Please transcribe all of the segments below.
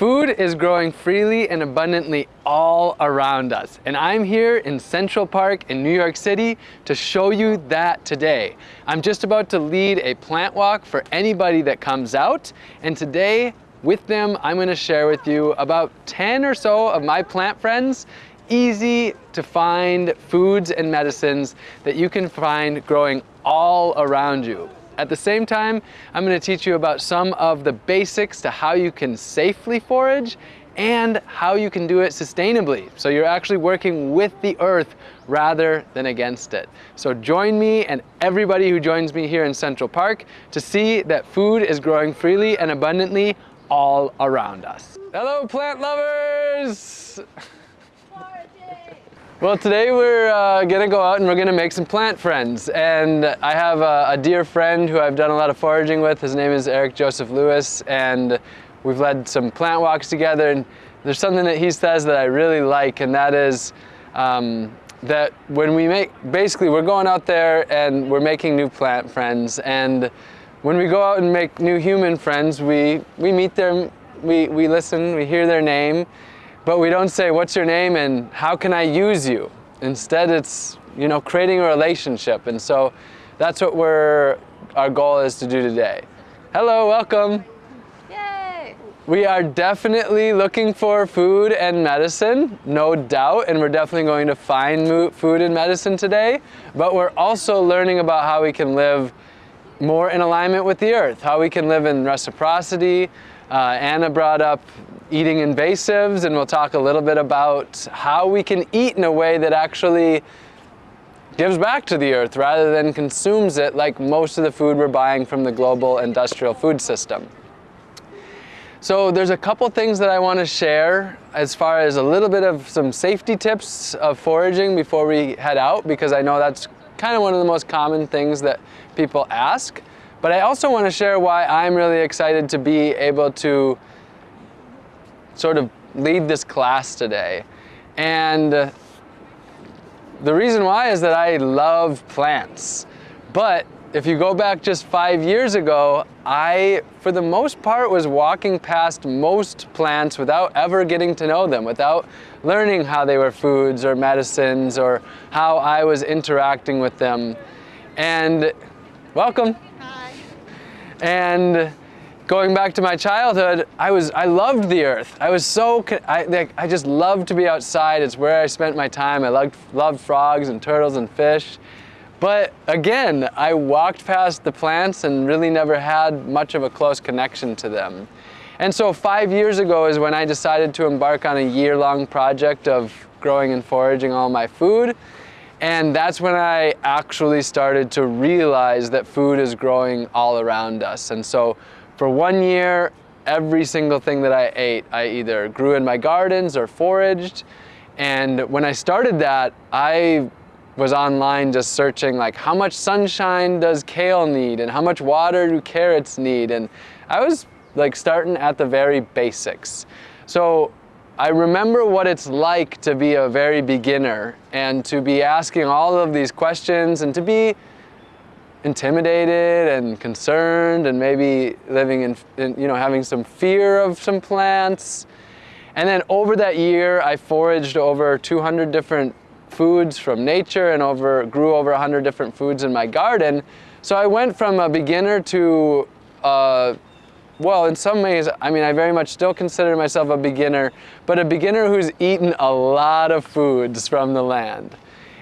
Food is growing freely and abundantly all around us. And I'm here in Central Park in New York City to show you that today. I'm just about to lead a plant walk for anybody that comes out. And today, with them, I'm gonna share with you about 10 or so of my plant friends easy to find foods and medicines that you can find growing all around you. At the same time, I'm gonna teach you about some of the basics to how you can safely forage and how you can do it sustainably. So you're actually working with the earth rather than against it. So join me and everybody who joins me here in Central Park to see that food is growing freely and abundantly all around us. Hello plant lovers! Well, today we're uh, gonna go out and we're gonna make some plant friends. And I have a, a, dear friend who I've done a lot of foraging with. His name is Eric Joseph Lewis, and we've led some plant walks together. And there's something that he says that I really like, and that is um, that when we make, basically we're going out there and we're making new plant friends. And when we go out and make new human friends, we, we meet them, we, we listen, we hear their name, but we don't say, what's your name and how can I use you? Instead, it's, you know, creating a relationship. And so that's what we're, our goal is to do today. Hello, welcome. Yay! We are definitely looking for food and medicine, no doubt, and we're definitely going to find food and medicine today, but we're also learning about how we can live more in alignment with the earth, how we can live in reciprocity. Uh, Anna brought up eating invasives and we'll talk a little bit about how we can eat in a way that actually gives back to the earth rather than consumes it like most of the food we're buying from the global industrial food system. So there's a couple things that I want to share as far as a little bit of some safety tips of foraging before we head out because I know that's kind of one of the most common things that people ask. But I also want to share why I'm really excited to be able to sort of lead this class today. And the reason why is that I love plants. But if you go back just five years ago, I, for the most part, was walking past most plants without ever getting to know them, without learning how they were foods or medicines or how I was interacting with them. And welcome. And going back to my childhood, I was I loved the earth. I was so I like, I just loved to be outside. It's where I spent my time. I loved loved frogs and turtles and fish. But again, I walked past the plants and really never had much of a close connection to them. And so five years ago is when I decided to embark on a year-long project of growing and foraging all my food. And that's when I actually started to realize that food is growing all around us. And so for one year, every single thing that I ate, I either grew in my gardens or foraged. And when I started that, I was online just searching like how much sunshine does kale need and how much water do carrots need and I was like starting at the very basics. So I remember what it's like to be a very beginner and to be asking all of these questions and to be intimidated and concerned and maybe living in, in, you know, having some fear of some plants. And then over that year, I foraged over 200 different foods from nature and over, grew over 100 different foods in my garden. So I went from a beginner to, uh, well, in some ways, I mean, I very much still consider myself a beginner, but a beginner who's eaten a lot of foods from the land.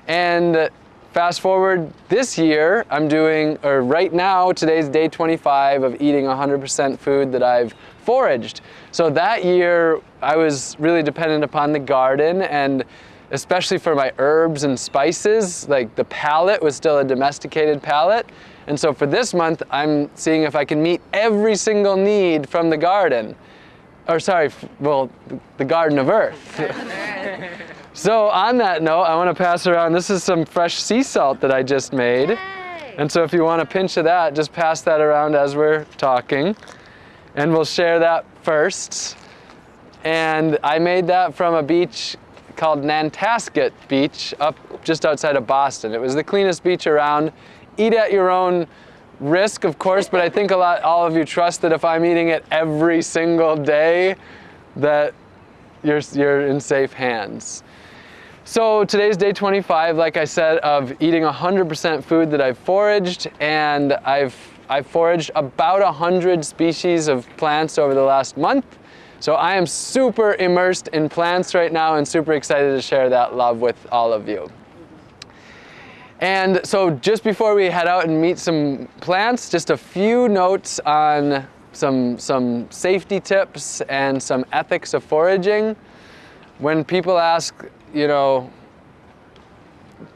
And Fast forward this year, I'm doing, or right now, today's day 25 of eating 100% food that I've foraged. So that year, I was really dependent upon the garden and especially for my herbs and spices, like the palate was still a domesticated palate. And so for this month, I'm seeing if I can meet every single need from the garden. Or sorry, well, the Garden of Earth. So on that note, I want to pass around, this is some fresh sea salt that I just made. Yay. And so if you want a pinch of that, just pass that around as we're talking. And we'll share that first. And I made that from a beach called Nantasket Beach up just outside of Boston. It was the cleanest beach around. Eat at your own risk, of course, but I think a lot, all of you trust that if I'm eating it every single day, that you're, you're in safe hands. So today's day 25, like I said, of eating 100% food that I've foraged, and I've, I've foraged about 100 species of plants over the last month. So I am super immersed in plants right now and super excited to share that love with all of you. And so just before we head out and meet some plants, just a few notes on some, some safety tips and some ethics of foraging. When people ask, you know,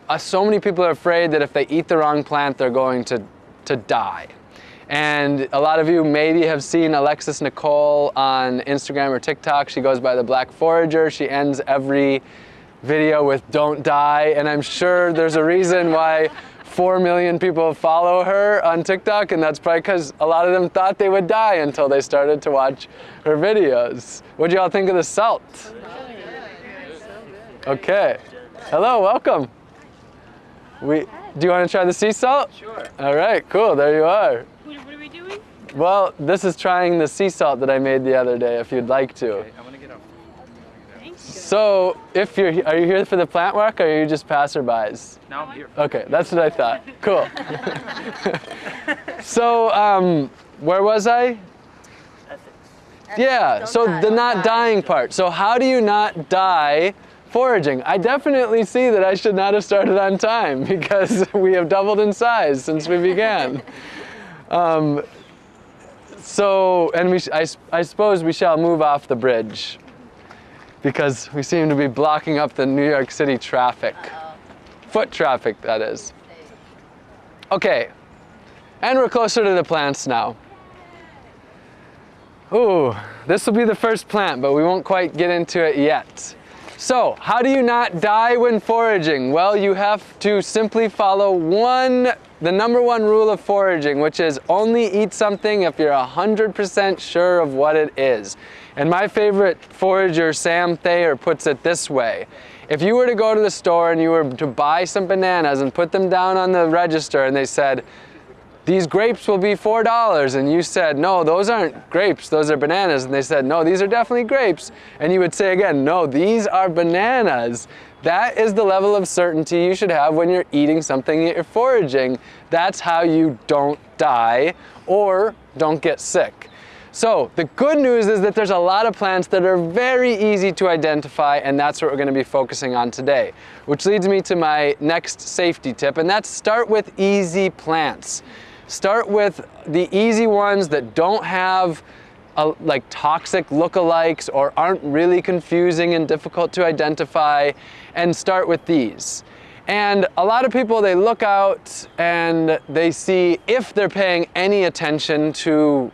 uh, so many people are afraid that if they eat the wrong plant, they're going to, to die. And a lot of you maybe have seen Alexis Nikole on Instagram or TikTok. She goes by the Black Forager. She ends every video with don't die. And I'm sure there's a reason why 4 million people follow her on TikTok. And that's probably because a lot of them thought they would die until they started to watch her videos. What do y'all think of the salt? Okay. Hello, welcome. We, do you want to try the sea salt? Sure. All right, cool, there you are. What, what are we doing? Well, this is trying the sea salt that I made the other day, if you'd like to. Okay, I'm gonna get up. Thank you. So, if you're, are you here for the plant walk, or are you just passerbys? Now I'm here. Okay, that's what I thought. Cool. so, um, where was I? Yeah, Don't so die, the don't not die. dying part. So how do you not die foraging? I definitely see that I should not have started on time because we have doubled in size since we began. Um, so, and we, sh- I, s- I suppose we shall move off the bridge because we seem to be blocking up the New York City traffic. Foot traffic, that is. Okay, and we're closer to the plants now. Ooh, this will be the first plant, but we won't quite get into it yet. So, how do you not die when foraging? Well, you have to simply follow one, the number one rule of foraging, which is only eat something if you're 100% sure of what it is. And my favorite forager, Sam Thayer, puts it this way. If you were to go to the store and you were to buy some bananas and put them down on the register and they said, these grapes will be four dollars and you said no those aren't grapes those are bananas and they said no these are definitely grapes and you would say again no these are bananas. That is the level of certainty you should have when you're eating something that you're foraging. That's how you don't die or don't get sick so the good news is that there's a lot of plants that are very easy to identify and that's what we're going to be focusing on today. Which leads me to my next safety tip and that's start with easy plants. Start with the easy ones that don't have uh, like toxic lookalikes or aren't really confusing and difficult to identify and start with these. And a lot of people, they look out and they see if they're paying any attention to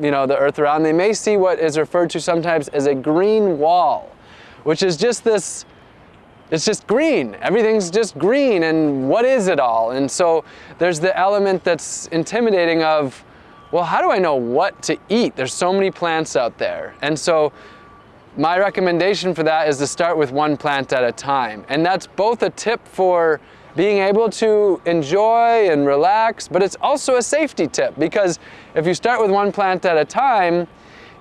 you know, the earth around, they may see what is referred to sometimes as a green wall, which is just this, it's just green. Everything's just green and what is it all? And so there's the element that's intimidating of, well, how do I know what to eat? There's so many plants out there. And so my recommendation for that is to start with one plant at a time. And that's both a tip for being able to enjoy and relax, but it's also a safety tip because if you start with one plant at a time,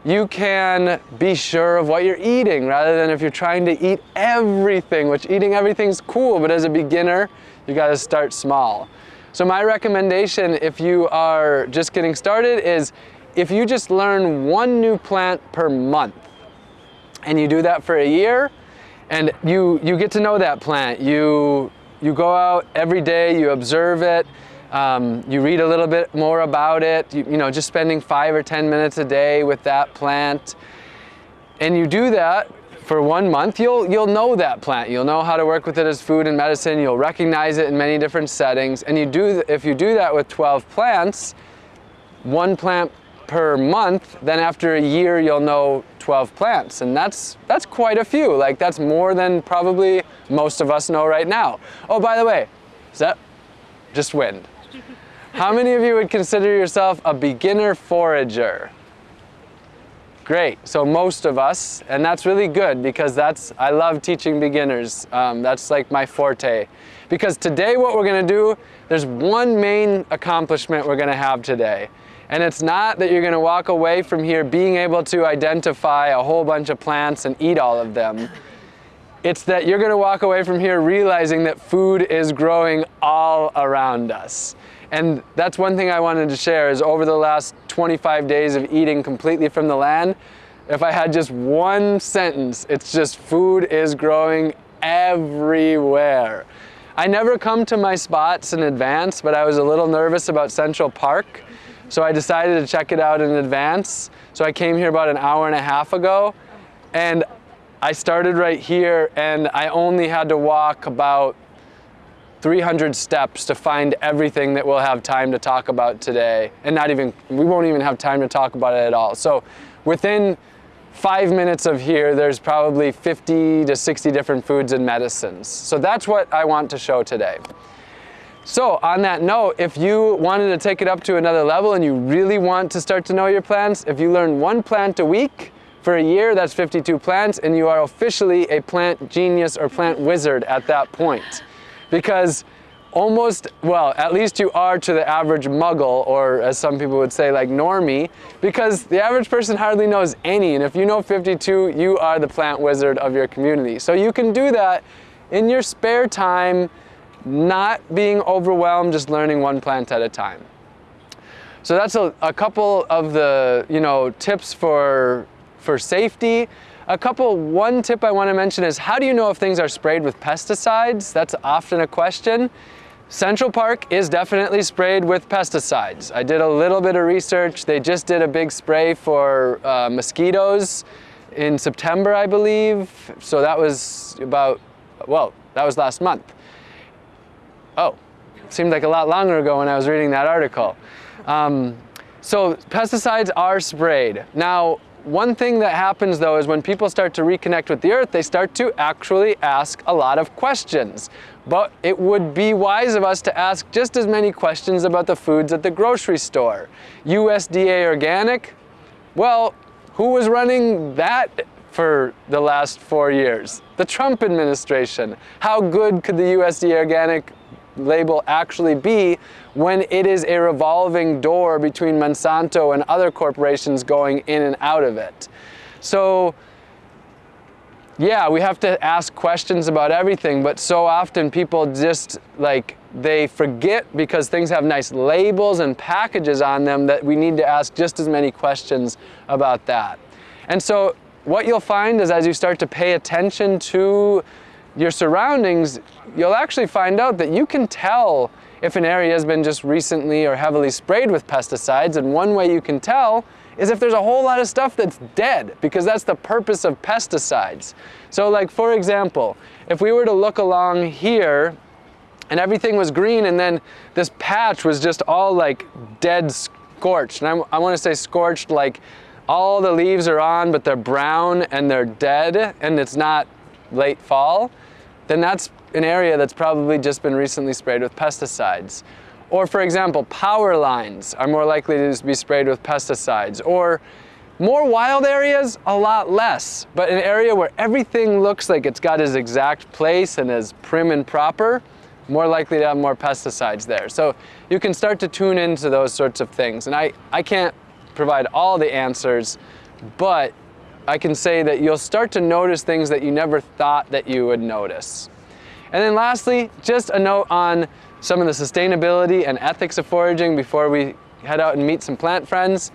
you can be sure of what you're eating rather than if you're trying to eat everything, which eating everything's cool, but as a beginner, you gotta start small. So my recommendation if you are just getting started is if you just learn one new plant per month, and you do that for a year and you you get to know that plant you you go out every day you observe it um, you read a little bit more about it you, you know just spending five or ten minutes a day with that plant. And you do that for one month you'll you'll know that plant. You'll know how to work with it as food and medicine. You'll recognize it in many different settings. And you do if you do that with 12 plants one plant per month, then after a year you'll know 12 plants. And that's, that's quite a few. Like that's more than probably most of us know right now. Oh, by the way, is that just wind? How many of you would consider yourself a beginner forager? Great, so most of us, and that's really good because that's, I love teaching beginners. Um, that's like my forte. Because today what we're gonna do, there's one main accomplishment we're gonna have today. And it's not that you're gonna walk away from here being able to identify a whole bunch of plants and eat all of them. It's that you're gonna walk away from here realizing that food is growing all around us. And that's one thing I wanted to share is over the last 25 days of eating completely from the land, if I had just one sentence, it's just food is growing everywhere. I never come to my spots in advance, but I was a little nervous about Central Park. So I decided to check it out in advance. So I came here about an hour and a half ago and I started right here and I only had to walk about 300 steps to find everything that we'll have time to talk about today. And not even, we won't even have time to talk about it at all. So within five minutes of here, there's probably 50 to 60 different foods and medicines. So that's what I want to show today. So on that note, if you wanted to take it up to another level and you really want to start to know your plants, if you learn one plant a week for a year, that's 52 plants, and you are officially a plant genius or plant wizard at that point. Because almost, well, at least you are to the average muggle, or as some people would say, like normie, because the average person hardly knows any, and if you know 52, you are the plant wizard of your community. So you can do that in your spare time, not being overwhelmed, just learning one plant at a time. So that's a, a couple of the, you know, tips for, for safety. A couple, one tip I want to mention is how do you know if things are sprayed with pesticides? That's often a question. Central Park is definitely sprayed with pesticides. I did a little bit of research. They just did a big spray for uh, mosquitoes in September, I believe. So that was about, well, that was last month. Oh, seemed like a lot longer ago when I was reading that article. Um, so pesticides are sprayed. Now, one thing that happens though is when people start to reconnect with the earth, they start to actually ask a lot of questions. But it would be wise of us to ask just as many questions about the foods at the grocery store. USDA organic? Well, who was running that for the last four years? The Trump administration. How good could the USDA organic label actually be when it is a revolving door between Monsanto and other corporations going in and out of it. So yeah, we have to ask questions about everything, but so often people just like, they forget because things have nice labels and packages on them that we need to ask just as many questions about that. And so what you'll find is as you start to pay attention to your surroundings, you'll actually find out that you can tell if an area has been just recently or heavily sprayed with pesticides. And one way you can tell is if there's a whole lot of stuff that's dead, because that's the purpose of pesticides. So like, for example, if we were to look along here and everything was green and then this patch was just all like dead scorched. And I, I want to say scorched like all the leaves are on, but they're brown and they're dead and it's not late fall, then that's an area that's probably just been recently sprayed with pesticides. Or for example, power lines are more likely to be sprayed with pesticides. Or more wild areas, a lot less. But an area where everything looks like it's got its exact place and is prim and proper, more likely to have more pesticides there. So you can start to tune into those sorts of things. And I, I can't provide all the answers, but I can say that you'll start to notice things that you never thought that you would notice. And then lastly, just a note on some of the sustainability and ethics of foraging before we head out and meet some plant friends.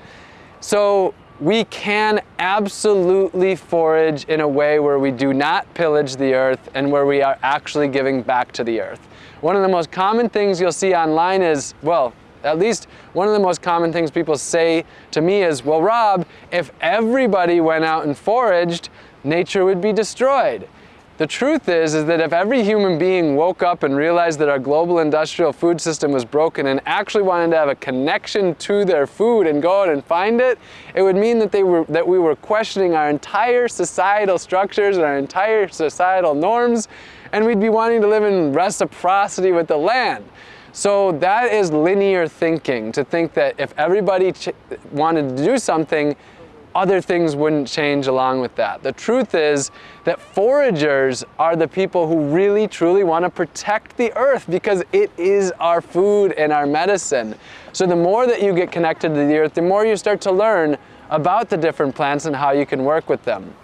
So we can absolutely forage in a way where we do not pillage the earth and where we are actually giving back to the earth. One of the most common things you'll see online is, well, at least one of the most common things people say to me is, well, Rob, if everybody went out and foraged, nature would be destroyed. The truth is, is that if every human being woke up and realized that our global industrial food system was broken and actually wanted to have a connection to their food and go out and find it, it would mean that, they were, that we were questioning our entire societal structures and our entire societal norms, and we'd be wanting to live in reciprocity with the land. So that is linear thinking, to think that if everybody wanted to do something, other things wouldn't change along with that. The truth is that foragers are the people who really truly want to protect the earth because it is our food and our medicine. So the more that you get connected to the earth, the more you start to learn about the different plants and how you can work with them.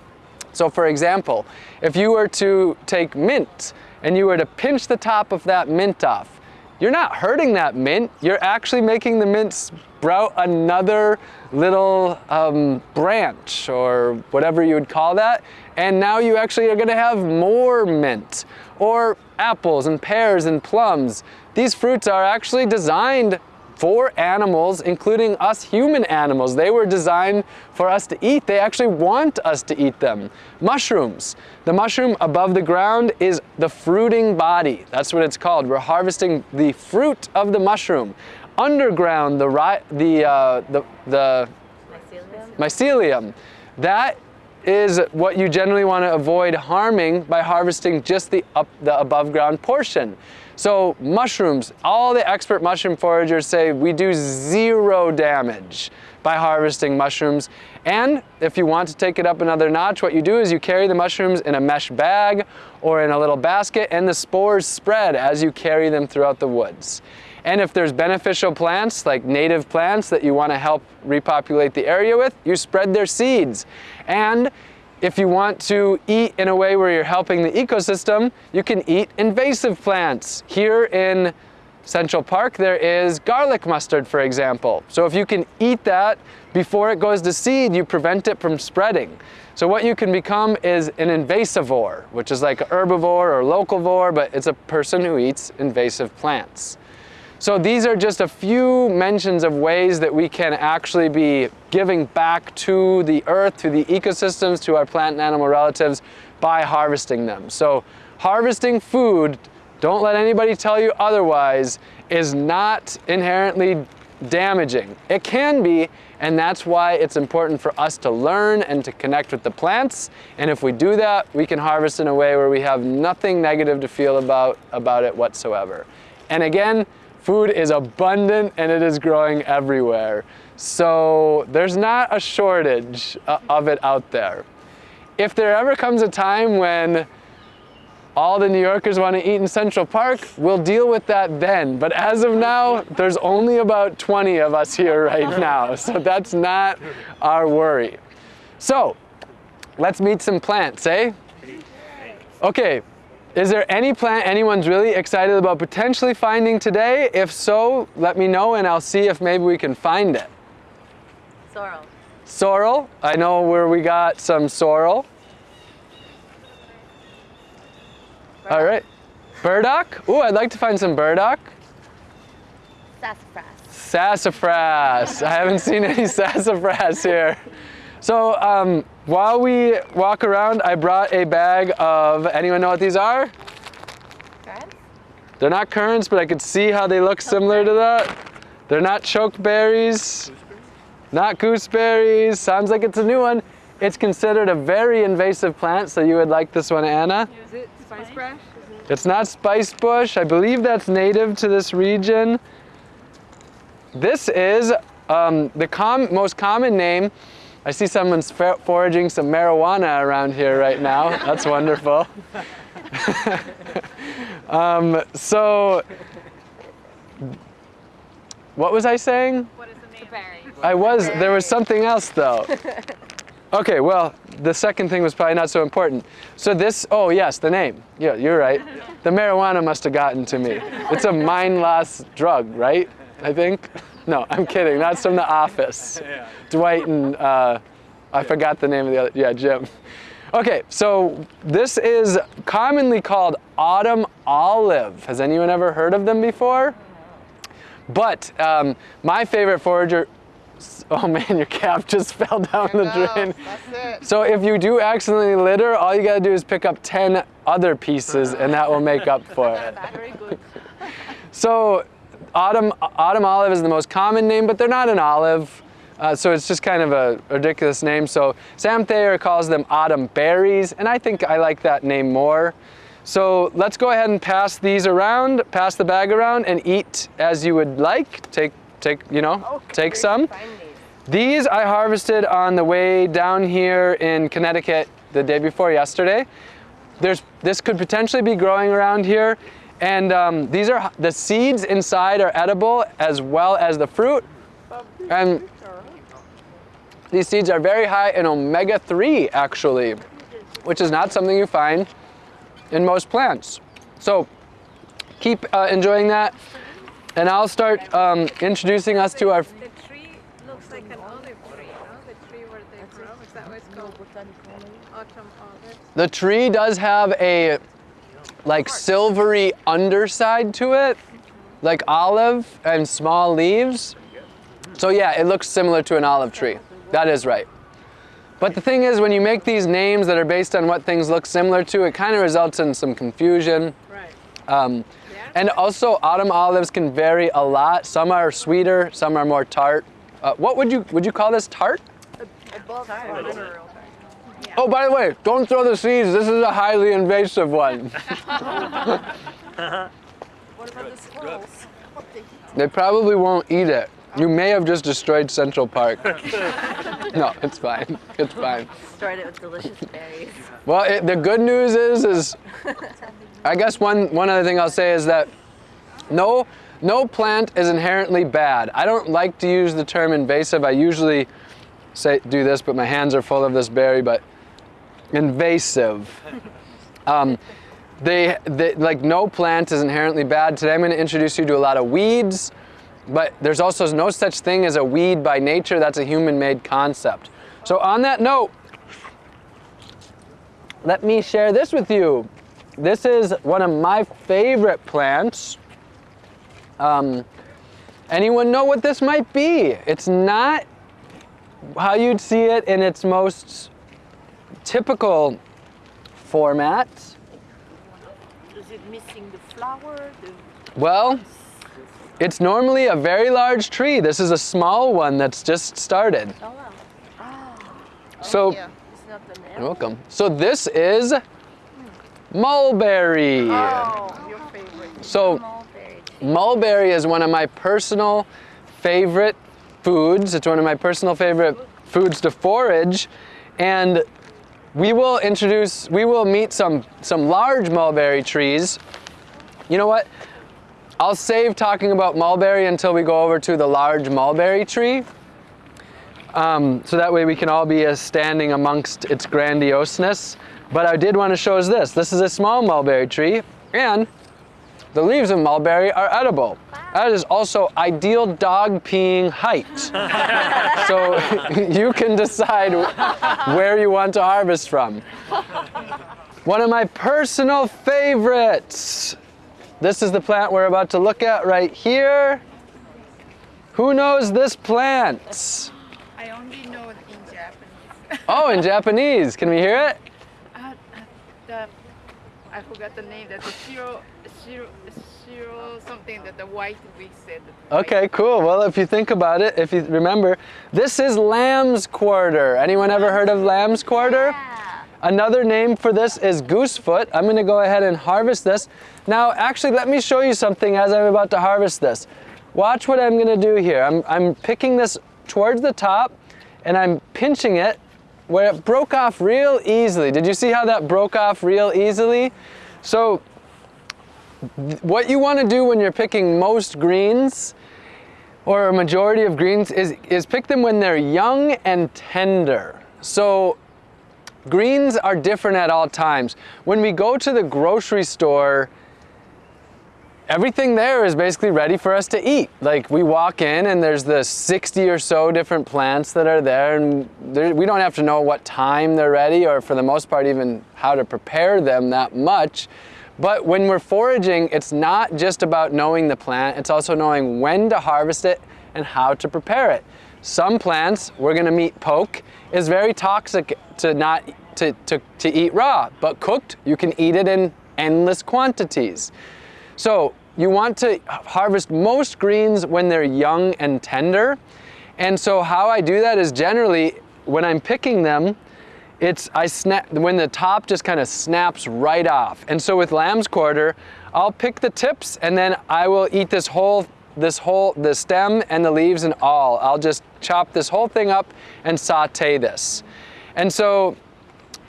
So for example, if you were to take mint and you were to pinch the top of that mint off, you're not hurting that mint, you're actually making the mint sprout another little um, branch or whatever you would call that. And now you actually are gonna have more mint or apples and pears and plums. These fruits are actually designed for animals, including us human animals. They were designed for us to eat. They actually want us to eat them. Mushrooms. The mushroom above the ground is the fruiting body. That's what it's called. We're harvesting the fruit of the mushroom. Underground, the, the, uh, the, the mycelium. mycelium. That is what you generally want to avoid harming by harvesting just the, up, the above ground portion. So mushrooms, all the expert mushroom foragers say we do zero damage by harvesting mushrooms. And if you want to take it up another notch, what you do is you carry the mushrooms in a mesh bag or in a little basket and the spores spread as you carry them throughout the woods. And if there's beneficial plants, like native plants that you want to help repopulate the area with, you spread their seeds. And if you want to eat in a way where you're helping the ecosystem, you can eat invasive plants. Here in Central Park, there is garlic mustard, for example. So if you can eat that before it goes to seed, you prevent it from spreading. So what you can become is an invasivore, which is like an herbivore or locavore, but it's a person who eats invasive plants. So these are just a few mentions of ways that we can actually be giving back to the earth, to the ecosystems, to our plant and animal relatives by harvesting them. So harvesting food, don't let anybody tell you otherwise, is not inherently damaging. It can be, and that's why it's important for us to learn and to connect with the plants. And if we do that, we can harvest in a way where we have nothing negative to feel about, about it whatsoever. And again, Food is abundant and it is growing everywhere. So there's not a shortage uh, of it out there. If there ever comes a time when all the New Yorkers want to eat in Central Park, we'll deal with that then. But as of now, there's only about 20 of us here right now. So that's not our worry. So let's meet some plants, eh? Okay, is there any plant anyone's really excited about potentially finding today? If so, let me know and I'll see if maybe we can find it. Sorrel. Sorrel. I know where we got some sorrel. Burdock. All right. Burdock. Ooh, I'd like to find some burdock. Sassafras. Sassafras. I haven't seen any sassafras here. So um, while we walk around, I brought a bag of, anyone know what these are? Currants? They're not currants, but I could see how they look similar to that. They're not chokeberries, not gooseberries. Sounds like it's a new one. It's considered a very invasive plant, so you would like this one, Anna? Is it spice brush? It's not spice bush. I believe that's native to this region. This is um, the com most common name I see someone's foraging some marijuana around here right now. That's wonderful. um, so, what was I saying? What is the name? I was, there was something else though. Okay, well, the second thing was probably not so important. So this, oh yes, the name. Yeah, you're right. The marijuana must have gotten to me. It's a mind loss drug, right? I think. No, I'm kidding. That's from The Office. Yeah. Dwight and uh, I forgot the name of the other. Yeah, Jim. Okay, so this is commonly called autumn olive. Has anyone ever heard of them before? But um, my favorite forager, oh man, your cap just fell down there the drain. That's it. So if you do accidentally litter, all you gotta do is pick up 10 other pieces and that will make up for it. Very good. So autumn, autumn olive is the most common name, but they're not an olive. Uh, so it's just kind of a ridiculous name. So Sam Thayer calls them autumn berries, and I think I like that name more. So let's go ahead and pass these around, pass the bag around, and eat as you would like. Take, take, you know, Oh, take some. These I harvested on the way down here in Connecticut the day before yesterday. There's, this could potentially be growing around here. And um, these are, the seeds inside are edible as well as the fruit. And these seeds are very high in omega-3 actually, which is not something you find in most plants. So keep uh, enjoying that. And I'll start um, introducing us to our, The tree looks like an olive tree, no? The tree where they grow. Is that what it's called? Autumn olive. the tree does have a like silvery underside to it, like olive and small leaves. So yeah, it looks similar to an olive tree. That is right. But the thing is, when you make these names that are based on what things look similar to, it kind of results in some confusion. Right. Um, Yeah. and also, autumn olives can vary a lot. Some are sweeter, some are more tart. Uh, what would you would you call this tart? Above flower. Oh, by the way, don't throw the seeds. This is a highly invasive one. What about the squirrels? They probably won't eat it. You may have just destroyed Central Park. no, it's fine. It's fine. Destroyed it with delicious berries. Well, it, the good news is, is I guess one one other thing I'll say is that no no plant is inherently bad. I don't like to use the term invasive. I usually say do this, but my hands are full of this berry. But invasive. Um, they, they like no plant is inherently bad. Today I'm going to introduce you to a lot of weeds, but there's also no such thing as a weed by nature. That's a human-made concept. So on that note, let me share this with you. This is one of my favorite plants. Um, anyone know what this might be? It's not how you'd see it in its most typical format. Is it missing the flower? The Well, it's normally a very large tree. This is a small one that's just started. oh wow. Ah, so, Yeah. It's not you're welcome. So this is mulberry. Oh, your favorite. So Mulberry. mulberry is one of my personal favorite foods. It's one of my personal favorite foods to forage. And we will introduce, we will meet some, some large mulberry trees. You know what? I'll save talking about mulberry until we go over to the large mulberry tree. Um, so that way we can all be standing amongst its grandioseness. But I did want to show us this. This is a small mulberry tree and the leaves of mulberry are edible. That is also ideal dog peeing height. so you can decide where you want to harvest from. One of my personal favorites. This is the plant we're about to look at right here. Who knows this plant? I only know it in Japanese. Oh, in Japanese. Can we hear it? uh, the, I forgot the name. That's the shiro, something that the white we said. white- Okay, cool. Well, if you think about it, if you remember, this is lamb's quarter. Anyone ever heard of lamb's quarter? Yeah. Another name for this is goosefoot. I'm gonna go ahead and harvest this. Now, actually, let me show you something as I'm about to harvest this. Watch what I'm gonna do here. I'm, I'm picking this towards the top and I'm pinching it where it broke off real easily. Did you see how that broke off real easily? So, what you wanna do when you're picking most greens or a majority of greens is, is pick them when they're young and tender. So greens are different at all times. When we go to the grocery store, everything there is basically ready for us to eat. Like we walk in and there's the 60 or so different plants that are there and we don't have to know what time they're ready or for the most part even how to prepare them that much. But when we're foraging, it's not just about knowing the plant, it's also knowing when to harvest it and how to prepare it. Some plants, we're gonna meet poke, is very toxic to not to, to, to eat raw, but cooked, you can eat it in endless quantities. So you want to harvest most greens when they're young and tender. And so how I do that is generally when I'm picking them, it's I snap when the top just kind of snaps right off. And so with lamb's quarter, I'll pick the tips and then I will eat this whole this whole, the stem and the leaves and all. I'll just chop this whole thing up and saute this. And so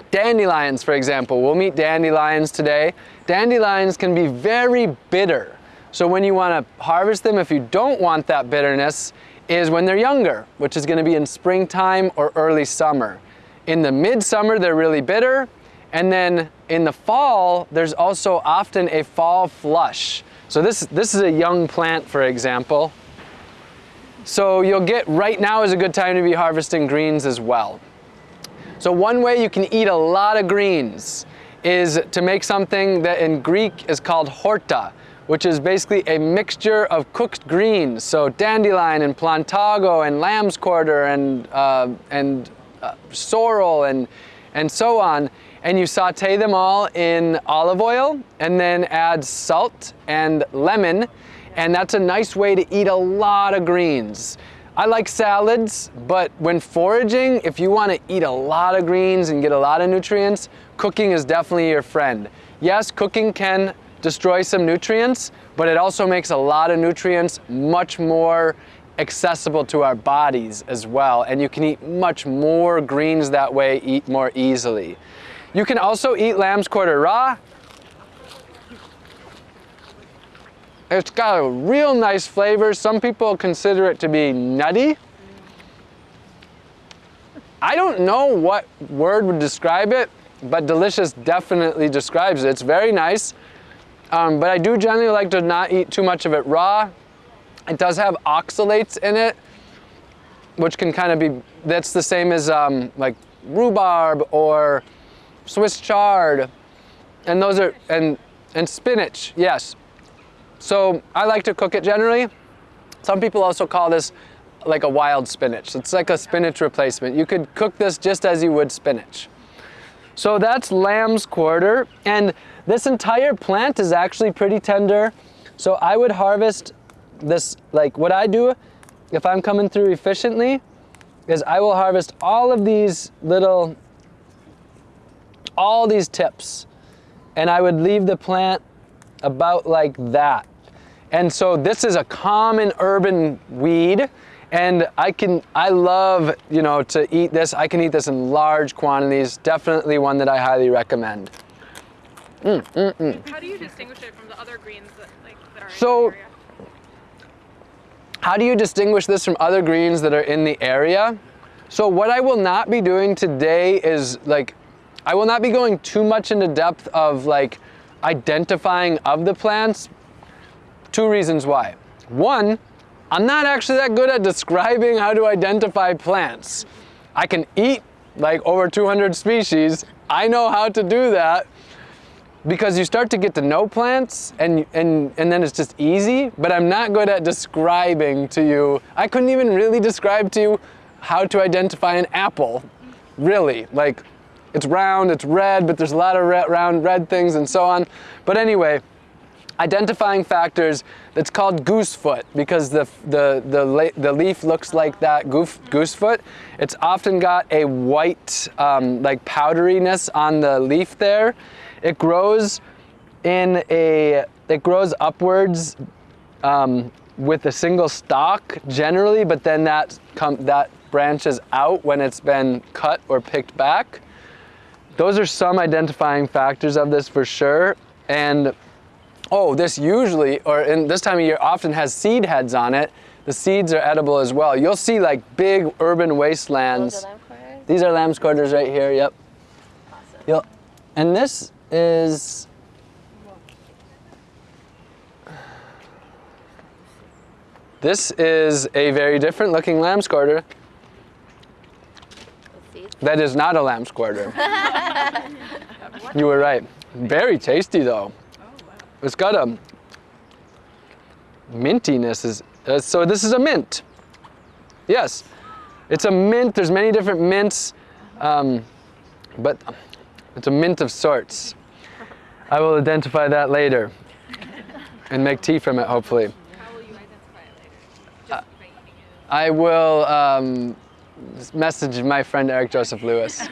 dandelions, for example, we'll meet dandelions today. Dandelions can be very bitter. So when you want to harvest them, if you don't want that bitterness, is when they're younger, which is going to be in springtime or early summer. In the midsummer, they're really bitter. And then in the fall, there's also often a fall flush. So this, this is a young plant, for example. So you'll get, right now is a good time to be harvesting greens as well. So one way you can eat a lot of greens is to make something that in Greek is called horta, which is basically a mixture of cooked greens. So dandelion and plantago and lamb's quarter and, uh, and uh, sorrel and, and so on. And you saute them all in olive oil and then add salt and lemon. And that's a nice way to eat a lot of greens. I like salads, but when foraging, if you want to eat a lot of greens and get a lot of nutrients, cooking is definitely your friend. Yes, cooking can destroy some nutrients, but it also makes a lot of nutrients much more accessible to our bodies as well. And you can eat much more greens that way, eat more easily. You can also eat lamb's quarter raw. It's got a real nice flavor. Some people consider it to be nutty. I don't know what word would describe it, but delicious definitely describes it. It's very nice, um, but I do generally like to not eat too much of it raw. It does have oxalates in it, which can kind of be, that's the same as um, like rhubarb or Swiss chard, and those are, and, and spinach, yes. So I like to cook it generally. Some people also call this like a wild spinach. It's like a spinach replacement. You could cook this just as you would spinach. So that's lamb's quarter. And this entire plant is actually pretty tender. So I would harvest this, like what I do if I'm coming through efficiently is I will harvest all of these little, all these tips. And I would leave the plant about like that. And so this is a common urban weed and I can, I love, you know, to eat this. I can eat this in large quantities. Definitely one that I highly recommend. Mm, mm, mm. How do you distinguish it from the other greens that, like, that are so, in the area? How do you distinguish this from other greens that are in the area? So what I will not be doing today is like, I will not be going too much into depth of like identifying of the plants. Two reasons why. One, I'm not actually that good at describing how to identify plants. I can eat like over 200 species. I know how to do that because you start to get to know plants and, and, and then it's just easy, but I'm not good at describing to you. I couldn't even really describe to you how to identify an apple, really. Like, it's round, it's red, but there's a lot of red, round red things and so on. But anyway, identifying factors that's called goosefoot because the, the, the, the leaf looks like that goof, goosefoot. It's often got a white um, like powderiness on the leaf there. It grows in a, it grows upwards um, with a single stalk generally, but then that, come, that branches out when it's been cut or picked back. Those are some identifying factors of this for sure. And oh, this usually, or in this time of year, often has seed heads on it. The seeds are edible as well. You'll see like big urban wastelands. Are These are lamb's quarters right here, yep. awesome. You'll, and this is, this is a very different looking lamb's quarter. That is not a lamb's quarter. you were right. Very tasty though. It's got a mintiness. Is uh, so this is a mint. Yes, it's a mint. There's many different mints, um, but it's a mint of sorts. I will identify that later and make tea from it, hopefully. How will you identify it later? Just by eating it. I will um, message my friend Eric Joseph Lewis.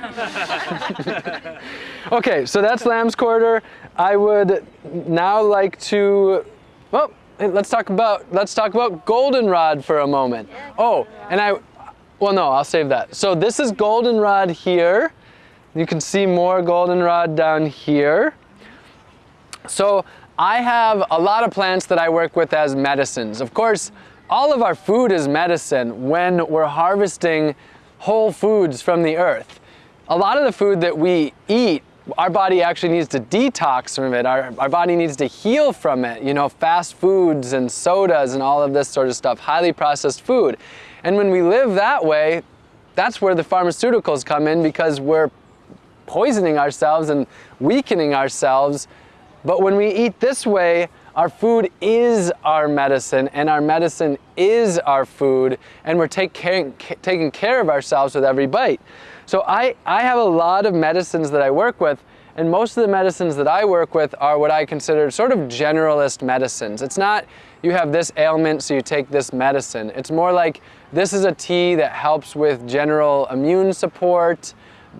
okay, so that's lamb's quarter. I would now like to, well, let's talk about let's talk about goldenrod for a moment. oh, and I, well, no, I'll save that. So this is goldenrod here. You can see more goldenrod down here. So I have a lot of plants that I work with as medicines. Of course, all of our food is medicine when we're harvesting whole foods from the earth. A lot of the food that we eat, our body actually needs to detox from it. Our, our body needs to heal from it. You know, fast foods and sodas and all of this sort of stuff, highly processed food. And when we live that way, that's where the pharmaceuticals come in because we're poisoning ourselves and weakening ourselves. But when we eat this way, our food is our medicine and our medicine is our food and we're take care, taking care of ourselves with every bite. So I, I have a lot of medicines that I work with and most of the medicines that I work with are what I consider sort of generalist medicines. It's not you have this ailment so you take this medicine. It's more like this is a tea that helps with general immune support,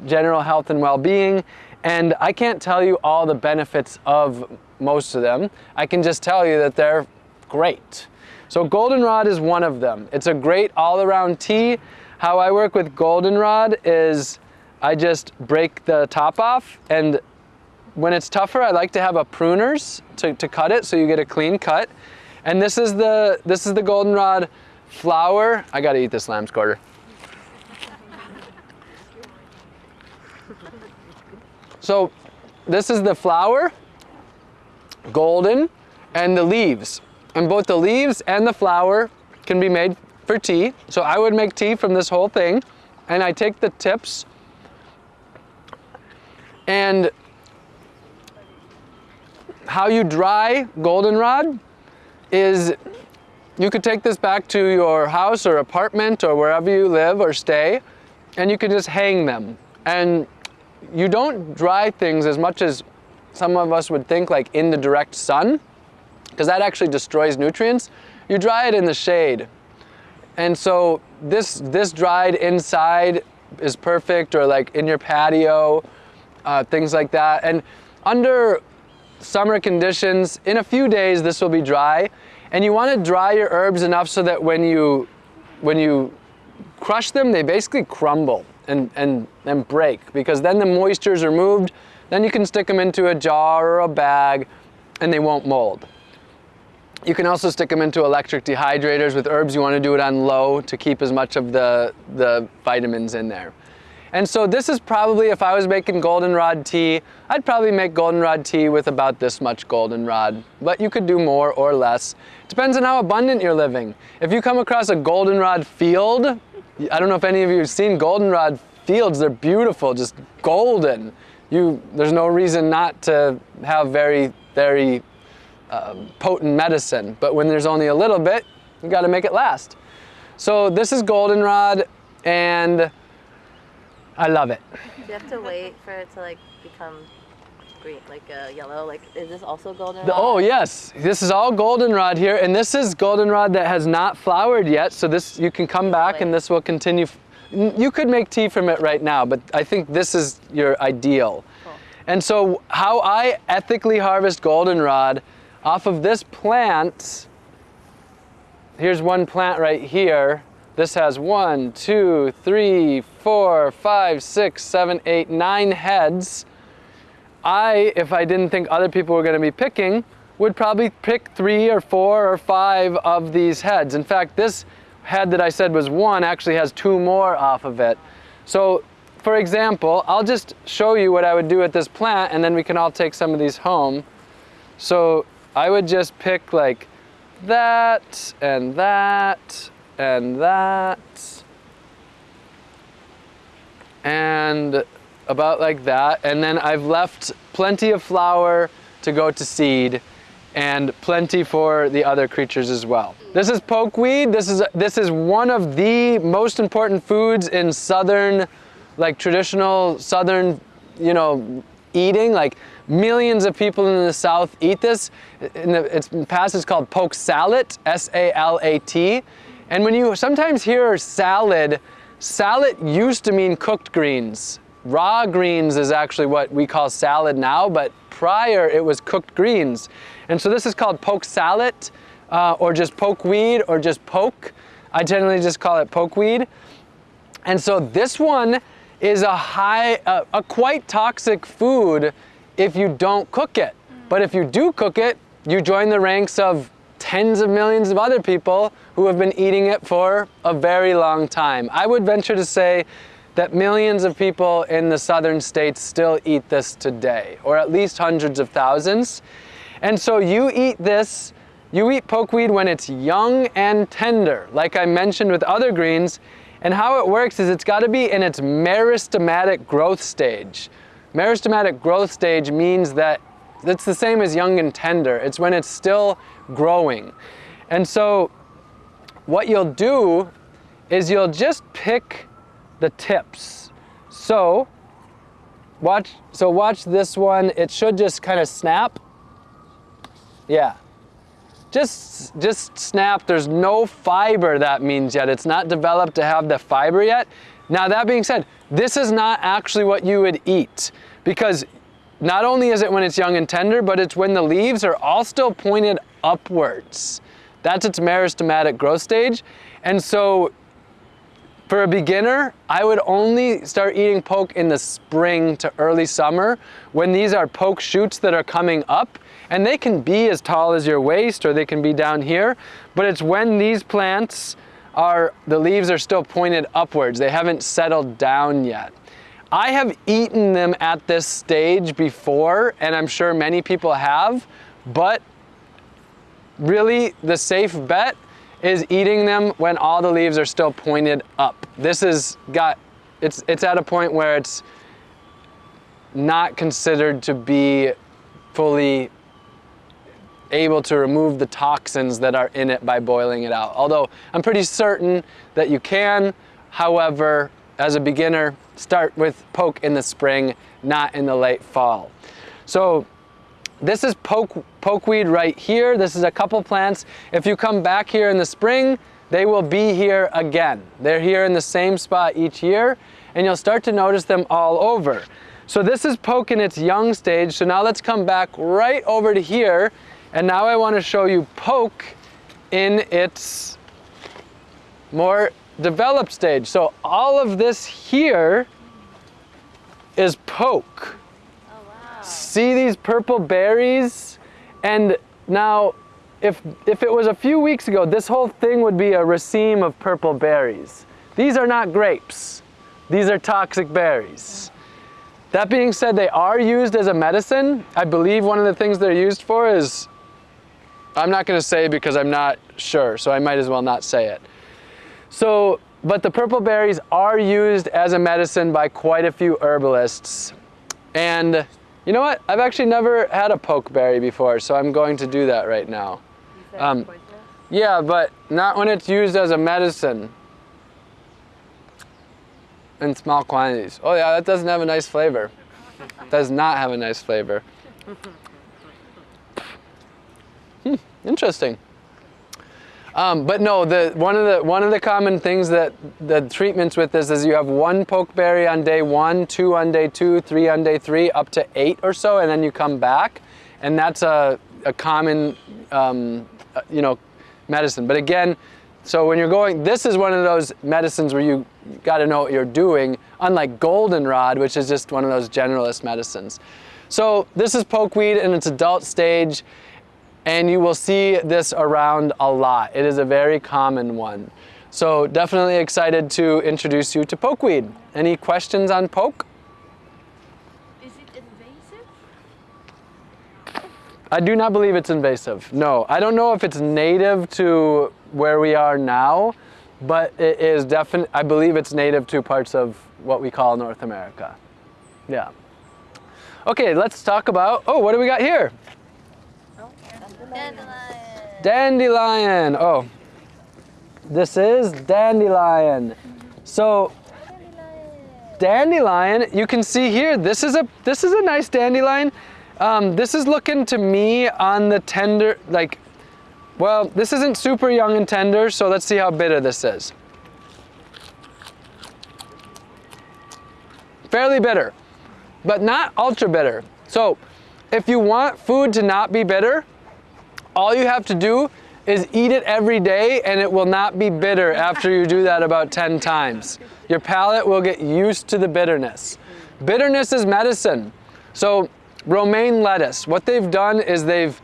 general health and well-being. And I can't tell you all the benefits of most of them. I can just tell you that they're great. So goldenrod is one of them. It's a great all-around tea. How I work with goldenrod is I just break the top off and when it's tougher, I like to have a pruners to, to cut it so you get a clean cut. And this is the, this is the goldenrod flower. I gotta eat this lamb's quarter. So this is the flower, golden, and the leaves. And both the leaves and the flower can be made for tea. So I would make tea from this whole thing. And I take the tips and how you dry goldenrod is you could take this back to your house or apartment or wherever you live or stay and you can just hang them. And you don't dry things as much as some of us would think like in the direct sun because that actually destroys nutrients. You dry it in the shade. And so this, this dried inside is perfect or like in your patio, uh, things like that. And under summer conditions, in a few days this will be dry. And you want to dry your herbs enough so that when you, when you crush them, they basically crumble and, and, and break because then the moisture is removed. Then you can stick them into a jar or a bag and they won't mold. You can also stick them into electric dehydrators. With herbs, you want to do it on low to keep as much of the, the vitamins in there. And so this is probably, if I was making goldenrod tea, I'd probably make goldenrod tea with about this much goldenrod, but you could do more or less. Depends on how abundant you're living. If you come across a goldenrod field, I don't know if any of you have seen goldenrod fields, they're beautiful, just golden. You, there's no reason not to have very, very uh, potent medicine, but when there's only a little bit, you gotta make it last. So this is goldenrod and I love it. You have to wait for it to like become green, like uh, yellow? Like, is this also goldenrod? Oh yes, this is all goldenrod here, and this is goldenrod that has not flowered yet. So this, you can come back and this will continue. You could make tea from it right now, but I think this is your ideal. Cool. And so how I ethically harvest goldenrod off of this plant, here's one plant right here, this has one, two, three, four, five, six, seven, eight, nine heads. I, if I didn't think other people were gonna be picking, would probably pick three or four or five of these heads. In fact, this head that I said was one actually has two more off of it. So for example, I'll just show you what I would do with this plant and then we can all take some of these home. So I would just pick like that and that and that and about like that and then I've left plenty of flower to go to seed and plenty for the other creatures as well. This is pokeweed. This is this is one of the most important foods in southern like traditional southern, you know, eating like millions of people in the south eat this. In the, it's past it's called poke salad, S A L A T and when you sometimes hear salad, salad used to mean cooked greens. Raw greens is actually what we call salad now, but prior it was cooked greens. And so this is called poke salad. uh, or just pokeweed or just poke. I generally just call it pokeweed. And so this one is a high, uh, a quite toxic food if you don't cook it. But if you do cook it, you join the ranks of tens of millions of other people who have been eating it for a very long time. I would venture to say that millions of people in the southern states still eat this today, or at least hundreds of thousands. And so you eat this, you eat pokeweed when it's young and tender, like I mentioned with other greens, and how it works is it's got to be in its meristematic growth stage. Meristematic growth stage means that it's the same as young and tender. It's when it's still growing. And so what you'll do is you'll just pick the tips. So watch, so watch this one. It should just kind of snap. Yeah. Just, just snap. There's no fiber that means yet. It's not developed to have the fiber yet. Now that being said, this is not actually what you would eat because not only is it when it's young and tender, but it's when the leaves are all still pointed upwards. That's its meristematic growth stage. And so for a beginner, I would only start eating poke in the spring to early summer when these are poke shoots that are coming up and they can be as tall as your waist or they can be down here, but it's when these plants are, the leaves are still pointed upwards. They haven't settled down yet. I have eaten them at this stage before, and I'm sure many people have, but really the safe bet is eating them when all the leaves are still pointed up. This is got, it's, it's at a point where it's not considered to be fully able to remove the toxins that are in it by boiling it out. Although I'm pretty certain that you can, however, as a beginner, start with poke in the spring, not in the late fall. So this is poke, pokeweed right here. This is a couple plants. If you come back here in the spring, they will be here again. They're here in the same spot each year, and you'll start to notice them all over. So this is poke in its young stage. So now let's come back right over to here. And now I want to show you poke in its more developed stage. So all of this here is poke. See these purple berries? And now, if, if it was a few weeks ago, this whole thing would be a raceme of purple berries. These are not grapes. These are toxic berries. That being said, they are used as a medicine. I believe one of the things they're used for is, I'm not gonna say because I'm not sure, so I might as well not say it. So, but the purple berries are used as a medicine by quite a few herbalists. And you know what? I've actually never had a pokeberry before, so I'm going to do that right now. You said Um? Yeah, but not when it's used as a medicine in small quantities. Oh yeah, that doesn't have a nice flavor. Does not have a nice flavor. Hmm, interesting. Um, but no, the, one, of the, one of the common things that the treatments with this is you have one pokeberry on day one, two on day two, three on day three, up to eight or so, and then you come back. And that's a, a common, um, uh, you know, medicine. But again, so when you're going, this is one of those medicines where you got to know what you're doing, unlike goldenrod, which is just one of those generalist medicines. So this is pokeweed in its adult stage and you will see this around a lot. It is a very common one. So definitely excited to introduce you to pokeweed. Any questions on poke? Is it invasive? I do not believe it's invasive. No, I don't know if it's native to where we are now, but it is definitely, I believe it's native to parts of what we call North America. Yeah. Okay, let's talk about, oh, what do we got here? Dandelion. Dandelion. Oh, this is dandelion. So dandelion, you can see here, this is a, this is a nice dandelion. Um, this is looking to me on the tender, like, well, this isn't super young and tender, so let's see how bitter this is. Fairly bitter, but not ultra bitter. So if you want food to not be bitter, all you have to do is eat it every day and it will not be bitter after you do that about 10 times. Your palate will get used to the bitterness. Bitterness is medicine. So romaine lettuce, what they've done is they've,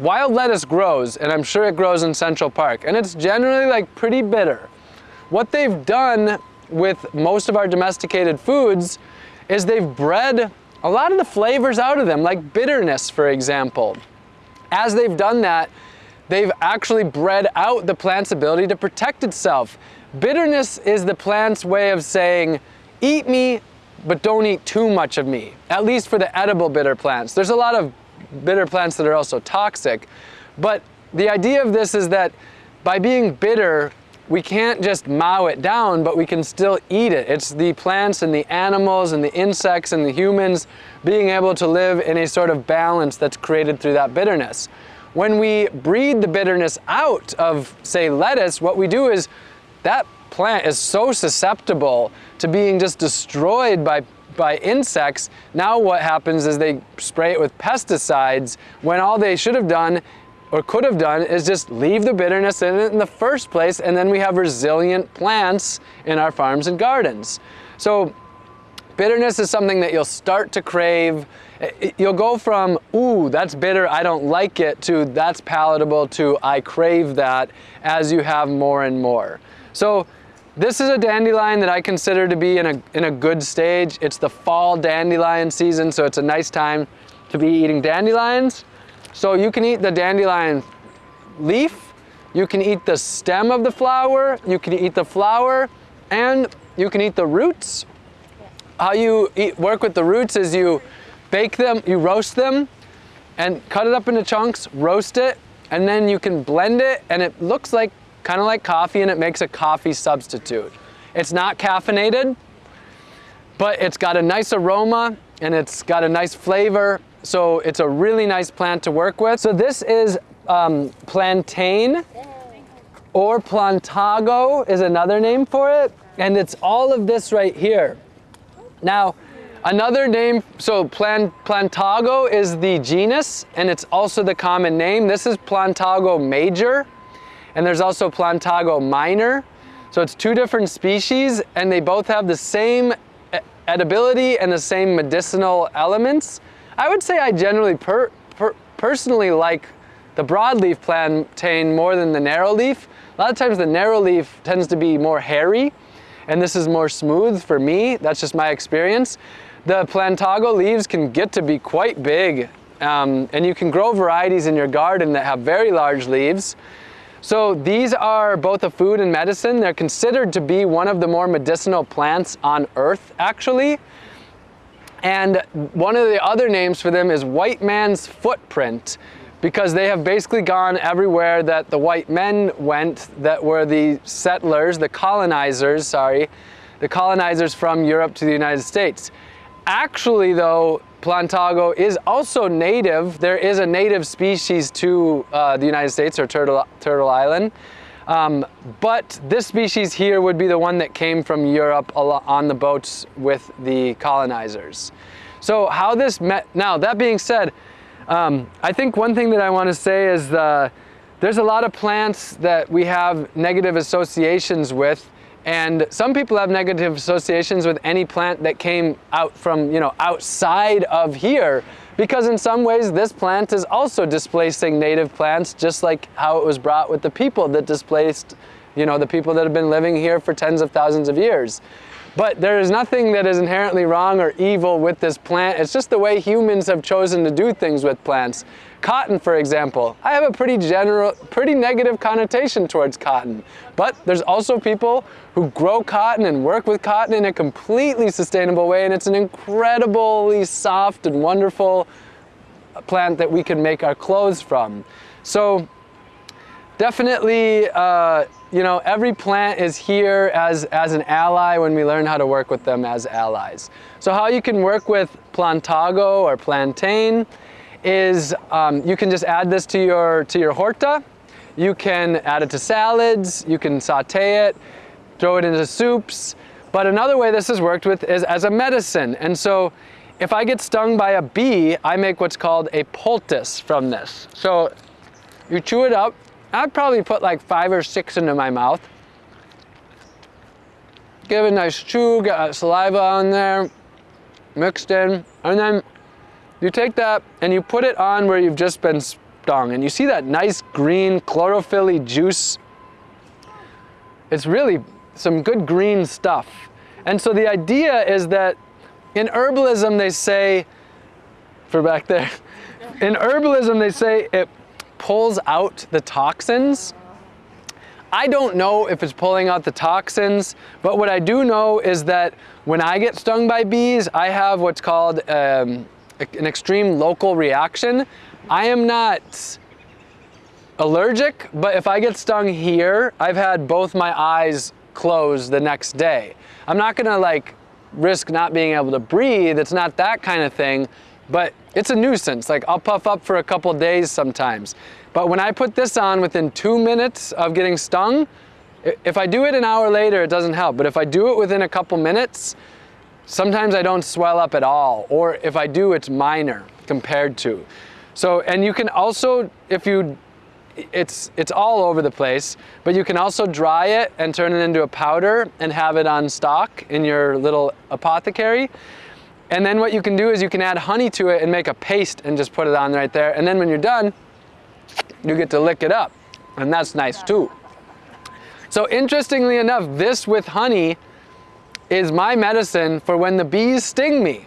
wild lettuce grows and I'm sure it grows in Central Park and it's generally like pretty bitter. What they've done with most of our domesticated foods is they've bred a lot of the flavors out of them, like bitterness, for example. As they've done that, they've actually bred out the plant's ability to protect itself. Bitterness is the plant's way of saying, eat me, but don't eat too much of me, at least for the edible bitter plants. There's a lot of bitter plants that are also toxic, but the idea of this is that by being bitter, we can't just mow it down, but we can still eat it. It's the plants and the animals and the insects and the humans being able to live in a sort of balance that's created through that bitterness. When we breed the bitterness out of, say, lettuce, what we do is that plant is so susceptible to being just destroyed by by insects, now what happens is they spray it with pesticides when all they should have done or could have done is just leave the bitterness in it in the first place and then we have resilient plants in our farms and gardens. So bitterness is something that you'll start to crave. You'll go from, ooh, that's bitter, I don't like it, to that's palatable, to I crave that as you have more and more. So this is a dandelion that I consider to be in a, in a good stage. It's the fall dandelion season, so it's a nice time to be eating dandelions. So you can eat the dandelion leaf, you can eat the stem of the flower, you can eat the flower, and you can eat the roots. How you eat, work with the roots is you bake them, you roast them, and cut it up into chunks, roast it, and then you can blend it, and it looks like kind of like coffee, and it makes a coffee substitute. It's not caffeinated, but it's got a nice aroma, and it's got a nice flavor, so it's a really nice plant to work with. So this is um, plantain or plantago is another name for it. And it's all of this right here. Now, another name, so plant, plantago is the genus and it's also the common name. This is plantago major and there's also plantago minor. So it's two different species and they both have the same edibility and the same medicinal elements. I would say I generally per, per, personally like the broadleaf plantain more than the narrow leaf. A lot of times the narrow leaf tends to be more hairy and this is more smooth for me. That's just my experience. The plantago leaves can get to be quite big um, and you can grow varieties in your garden that have very large leaves. So these are both a food and medicine. They're considered to be one of the more medicinal plants on earth actually. And one of the other names for them is white man's footprint because they have basically gone everywhere that the white men went that were the settlers, the colonizers, sorry, the colonizers from Europe to the United States. Actually though, Plantago is also native. There is a native species to uh, the United States or Turtle, Turtle Island. Um, but this species here would be the one that came from Europe on the boats with the colonizers. So how this met, now that being said, um, I think one thing that I want to say is the, there's a lot of plants that we have negative associations with and some people have negative associations with any plant that came out from, you know, outside of here because in some ways this plant is also displacing native plants just like how it was brought with the people that displaced you know the people that have been living here for tens of thousands of years. But there is nothing that is inherently wrong or evil with this plant. It's just the way humans have chosen to do things with plants Cotton, for example, I have a pretty general, pretty negative connotation towards cotton. But there's also people who grow cotton and work with cotton in a completely sustainable way, and it's an incredibly soft and wonderful plant that we can make our clothes from. So definitely, uh, you know, every plant is here as, as an ally when we learn how to work with them as allies. So how you can work with plantago or plantain is um, you can just add this to your, to your horta. You can add it to salads, you can saute it, throw it into soups. But another way this has worked with is as a medicine. And so if I get stung by a bee, I make what's called a poultice from this. So you chew it up I'd probably put like five or six into my mouth. Give it a nice chew, get saliva on there, mixed in, and then you take that and you put it on where you've just been stung, and you see that nice green chlorophyll juice. It's really some good green stuff. And so the idea is that in herbalism they say, for back there, in herbalism they say it pulls out the toxins. I don't know if it's pulling out the toxins, but what I do know is that when I get stung by bees, I have what's called um, an extreme local reaction. I am not allergic, but if I get stung here, I've had both my eyes closed the next day. I'm not gonna like risk not being able to breathe. It's not that kind of thing, but it's a nuisance. Like I'll puff up for a couple days sometimes. But when I put this on within two minutes of getting stung, if I do it an hour later, it doesn't help. But if I do it within a couple minutes, sometimes I don't swell up at all. Or if I do, it's minor compared to. So, and you can also, if you, it's, it's all over the place, but you can also dry it and turn it into a powder and have it on stock in your little apothecary. And then what you can do is you can add honey to it and make a paste and just put it on right there. And then when you're done, you get to lick it up. And that's nice too. So interestingly enough, this with honey is my medicine for when the bees sting me.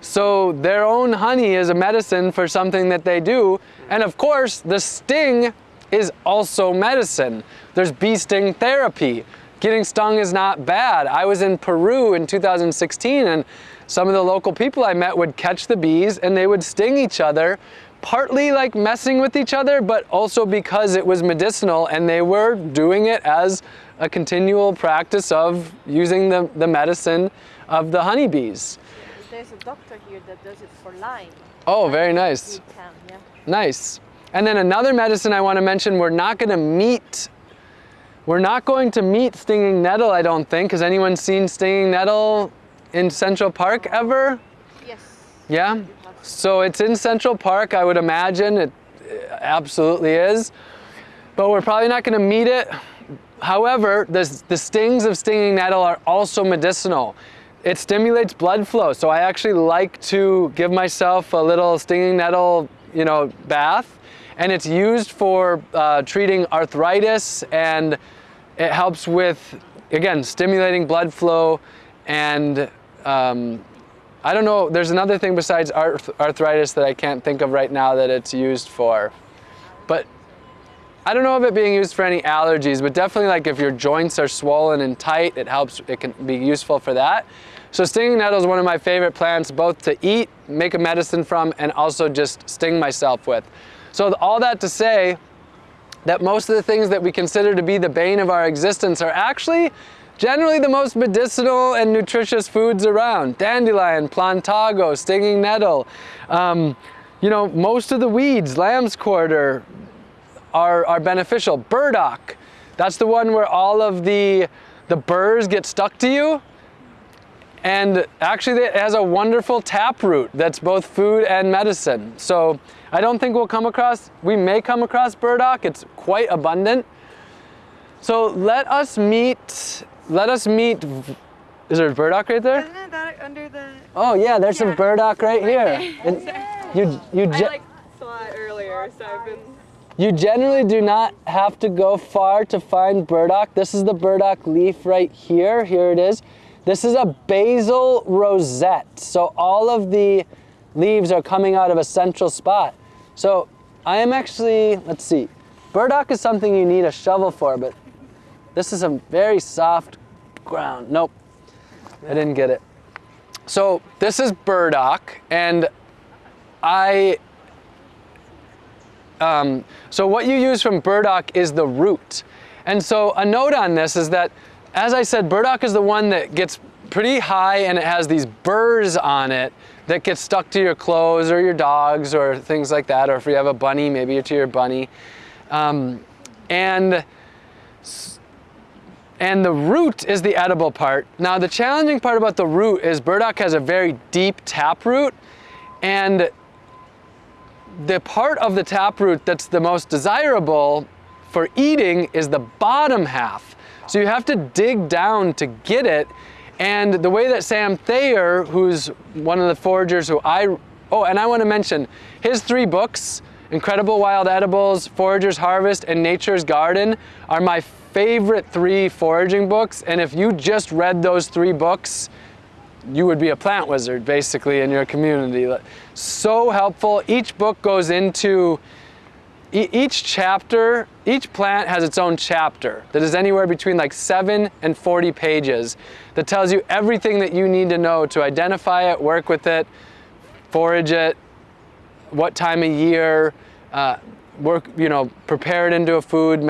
So their own honey is a medicine for something that they do. And of course, the sting is also medicine. There's bee sting therapy. Getting stung is not bad. I was in Peru in 2016 and some of the local people I met would catch the bees and they would sting each other, partly like messing with each other, but also because it was medicinal and they were doing it as a continual practice of using the, the medicine of the honeybees. There's a doctor here that does it for Lyme. Oh, very nice. Can, yeah. Nice. And then another medicine I want to mention, we're not going to meet, we're not going to meet stinging nettle, I don't think. Has anyone seen stinging nettle in Central Park ever? Yes. Yeah? So it's in Central Park, I would imagine. It absolutely is. But we're probably not going to meet it. However, the, the stings of stinging nettle are also medicinal. It stimulates blood flow, so I actually like to give myself a little stinging nettle, you know, bath. And it's used for uh, treating arthritis and it helps with, again, stimulating blood flow and um, I don't know, there's another thing besides arth arthritis that I can't think of right now that it's used for. But I don't know of it being used for any allergies, but definitely like if your joints are swollen and tight, it helps, it can be useful for that. So stinging nettle is one of my favorite plants, both to eat, make a medicine from, and also just sting myself with. So all that to say that most of the things that we consider to be the bane of our existence are actually Generally the most medicinal and nutritious foods around. Dandelion, plantago, stinging nettle. Um, you know, most of the weeds, lamb's quarter, are, are beneficial. Burdock, that's the one where all of the, the burrs get stuck to you. And actually it has a wonderful taproot that's both food and medicine. So I don't think we'll come across, we may come across burdock, it's quite abundant. So let us meet let us meet. Is there a burdock right there? Isn't that under the? Oh yeah, there's some burdock right here. And you you I like saw it earlier, so I've been. You generally do not have to go far to find burdock. This is the burdock leaf right here. Here it is. This is a basal rosette. So all of the leaves are coming out of a central spot. So I am actually, let's see, burdock is something you need a shovel for, but this is a very soft ground. Nope, I didn't get it. So this is burdock, and I, um, so what you use from burdock is the root. And so a note on this is that, as I said, burdock is the one that gets pretty high and it has these burrs on it that get stuck to your clothes or your dogs or things like that, or if you have a bunny, maybe to your bunny. Um, and and the root is the edible part. Now the challenging part about the root is burdock has a very deep tap root and the part of the taproot that's the most desirable for eating is the bottom half. So you have to dig down to get it. And the way that Sam Thayer, who's one of the foragers who I, oh, and I want to mention his three books, Incredible Wild Edibles, Forager's Harvest, and Nature's Garden, are my favorite three foraging books. And if you just read those three books, you would be a plant wizard basically in your community. So helpful. Each book goes into each chapter, each plant has its own chapter that is anywhere between like 7 and 40 pages that tells you everything that you need to know to identify it, work with it, forage it, what time of year, uh, work, you know, prepare it into a food,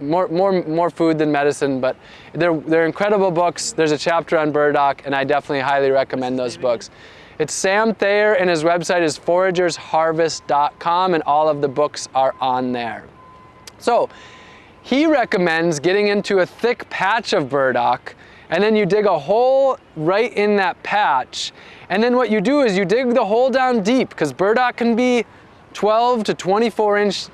more, more, more food than medicine, but they're, they're incredible books. There's a chapter on burdock, and I definitely highly recommend those books. It's Sam Thayer, and his website is foragersharvest.com, and all of the books are on there. So, he recommends getting into a thick patch of burdock, and then you dig a hole right in that patch. And then what you do is you dig the hole down deep, because burdock can be 12 to 24 inch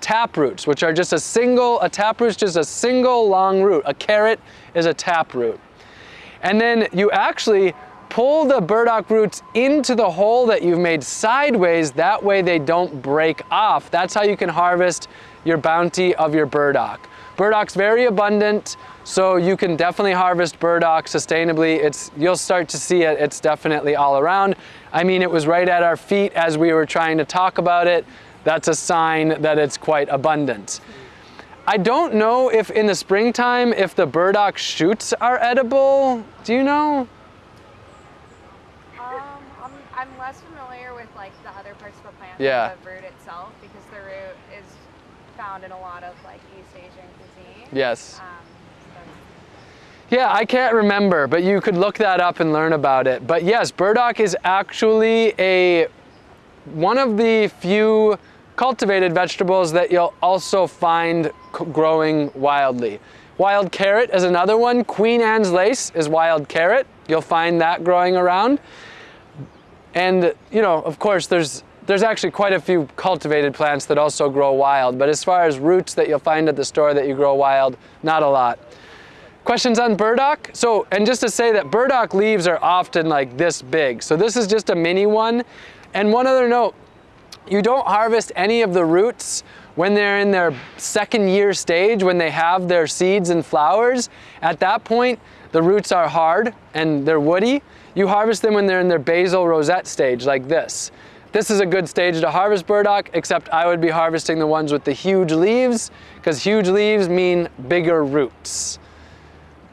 tap roots, which are just a single, a tap root is just a single long root. A carrot is a tap root. And then you actually pull the burdock roots into the hole that you've made sideways, that way they don't break off. That's how you can harvest your bounty of your burdock. Burdock's very abundant, so you can definitely harvest burdock sustainably. It's, you'll start to see it, it's definitely all around. I mean, it was right at our feet as we were trying to talk about it. That's a sign that it's quite abundant. I don't know if in the springtime, if the burdock shoots are edible. Do you know? I'm, less familiar with like the other parts of the plant yeah. than the root itself because the root is found in a lot of like East Asian cuisine. Yes. Um, yeah, I can't remember, but you could look that up and learn about it. But yes, burdock is actually a one of the few cultivated vegetables that you'll also find growing wildly. Wild carrot is another one. Queen Anne's lace is wild carrot. You'll find that growing around. And, you know, of course, there's there's actually quite a few cultivated plants that also grow wild, but as far as roots that you'll find at the store that you grow wild, not a lot. Questions on burdock? So, and just to say that burdock leaves are often like this big. So this is just a mini one. And one other note, you don't harvest any of the roots when they're in their second year stage, when they have their seeds and flowers. At that point, the roots are hard and they're woody. You harvest them when they're in their basal rosette stage like this. This is a good stage to harvest burdock, except I would be harvesting the ones with the huge leaves, because huge leaves mean bigger roots.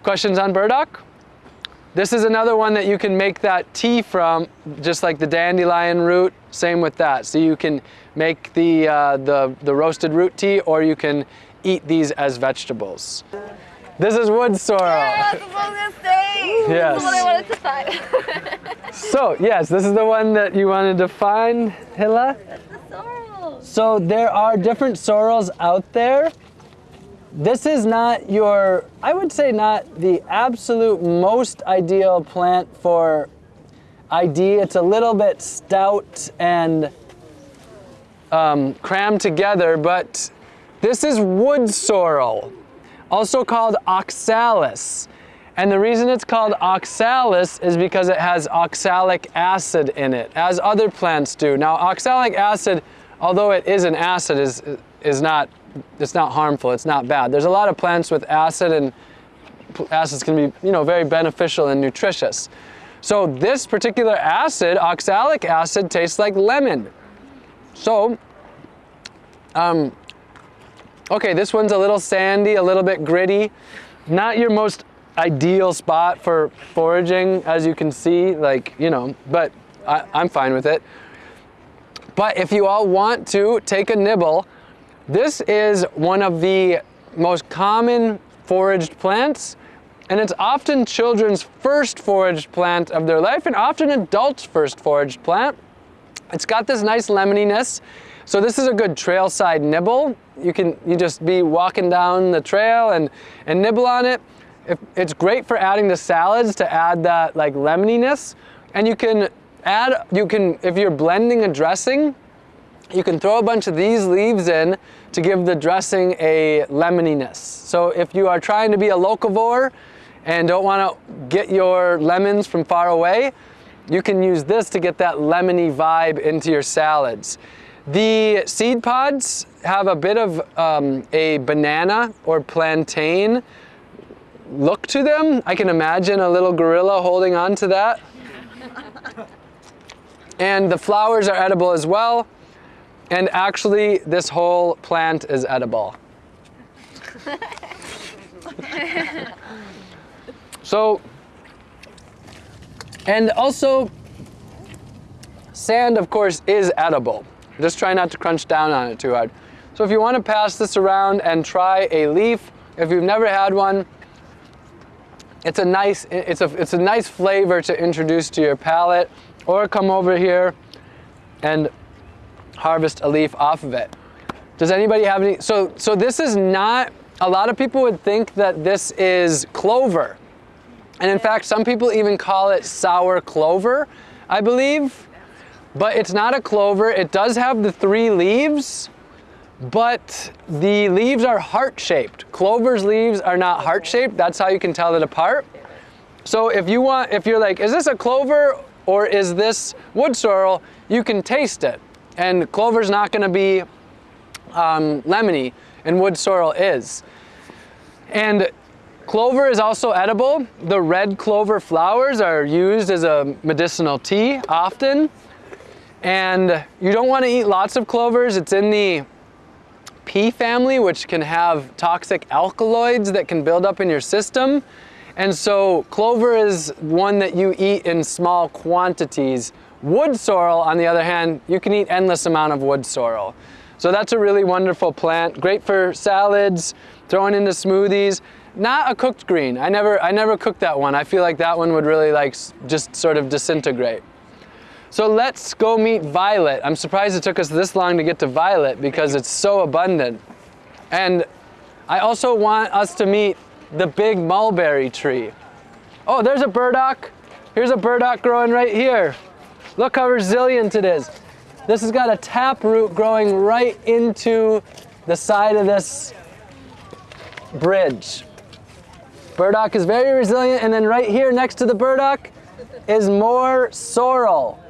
Questions on burdock? This is another one that you can make that tea from, just like the dandelion root, same with that. So you can make the, uh, the, the roasted root tea or you can eat these as vegetables. This is wood sorrel. Yeah, that's what I was gonna say. Yes. This is what I wanted to find. So yes, this is the one that you wanted to find, Hilla. Sorrel. So there are different sorrels out there. This is not your, I would say not the absolute most ideal plant for ID. It's a little bit stout and um, crammed together, but this is wood sorrel, also called oxalis. And the reason it's called oxalis is because it has oxalic acid in it, as other plants do. Now, oxalic acid, although it is an acid, is, is not, it's not harmful, it's not bad. There's a lot of plants with acid and acids can be, you know, very beneficial and nutritious. So this particular acid, oxalic acid, tastes like lemon. So, um, okay, this one's a little sandy, a little bit gritty. Not your most ideal spot for foraging, as you can see, like, you know, but I, I'm fine with it. But if you all want to take a nibble, this is one of the most common foraged plants, and it's often children's first foraged plant of their life, and often adults' first foraged plant. It's got this nice lemoniness. So this is a good trailside nibble. You can you just be walking down the trail and, and nibble on it. If, it's great for adding to salads to add that like lemoniness. And you can add, you can, if you're blending a dressing, you can throw a bunch of these leaves in to give the dressing a lemoniness. So if you are trying to be a locavore and don't want to get your lemons from far away, you can use this to get that lemony vibe into your salads. The seed pods have a bit of um, a banana or plantain look to them. I can imagine a little gorilla holding on to that. and the flowers are edible as well. And actually, this whole plant is edible. so, and also, sand, of course, is edible. Just try not to crunch down on it too hard. So if you want to pass this around and try a leaf, if you've never had one, it's a nice, it's a, it's a nice flavor to introduce to your palate, or come over here and harvest a leaf off of it. Does anybody have any, so, so this is not, a lot of people would think that this is clover. And in fact, some people even call it sour clover, I believe. But it's not a clover. It does have the three leaves, but the leaves are heart-shaped. Clover's leaves are not heart-shaped. That's how you can tell it apart. So if you want, if you're like, is this a clover or is this wood sorrel, you can taste it. And clover's not gonna be um, lemony, and wood sorrel is. And clover is also edible. The red clover flowers are used as a medicinal tea often. And you don't want to eat lots of clovers. It's in the pea family, which can have toxic alkaloids that can build up in your system. And so clover is one that you eat in small quantities. Wood sorrel, on the other hand, you can eat endless amount of wood sorrel. So that's a really wonderful plant. Great for salads, throwing into smoothies. Not a cooked green. I never, I never cooked that one. I feel like that one would really like just sort of disintegrate. So let's go meet Violet. I'm surprised it took us this long to get to Violet because it's so abundant. And I also want us to meet the big mulberry tree. Oh, there's a burdock. Here's a burdock growing right here. Look how resilient it is. This has got a tap root growing right into the side of this bridge. Burdock is very resilient, and then right here next to the burdock is more sorrel.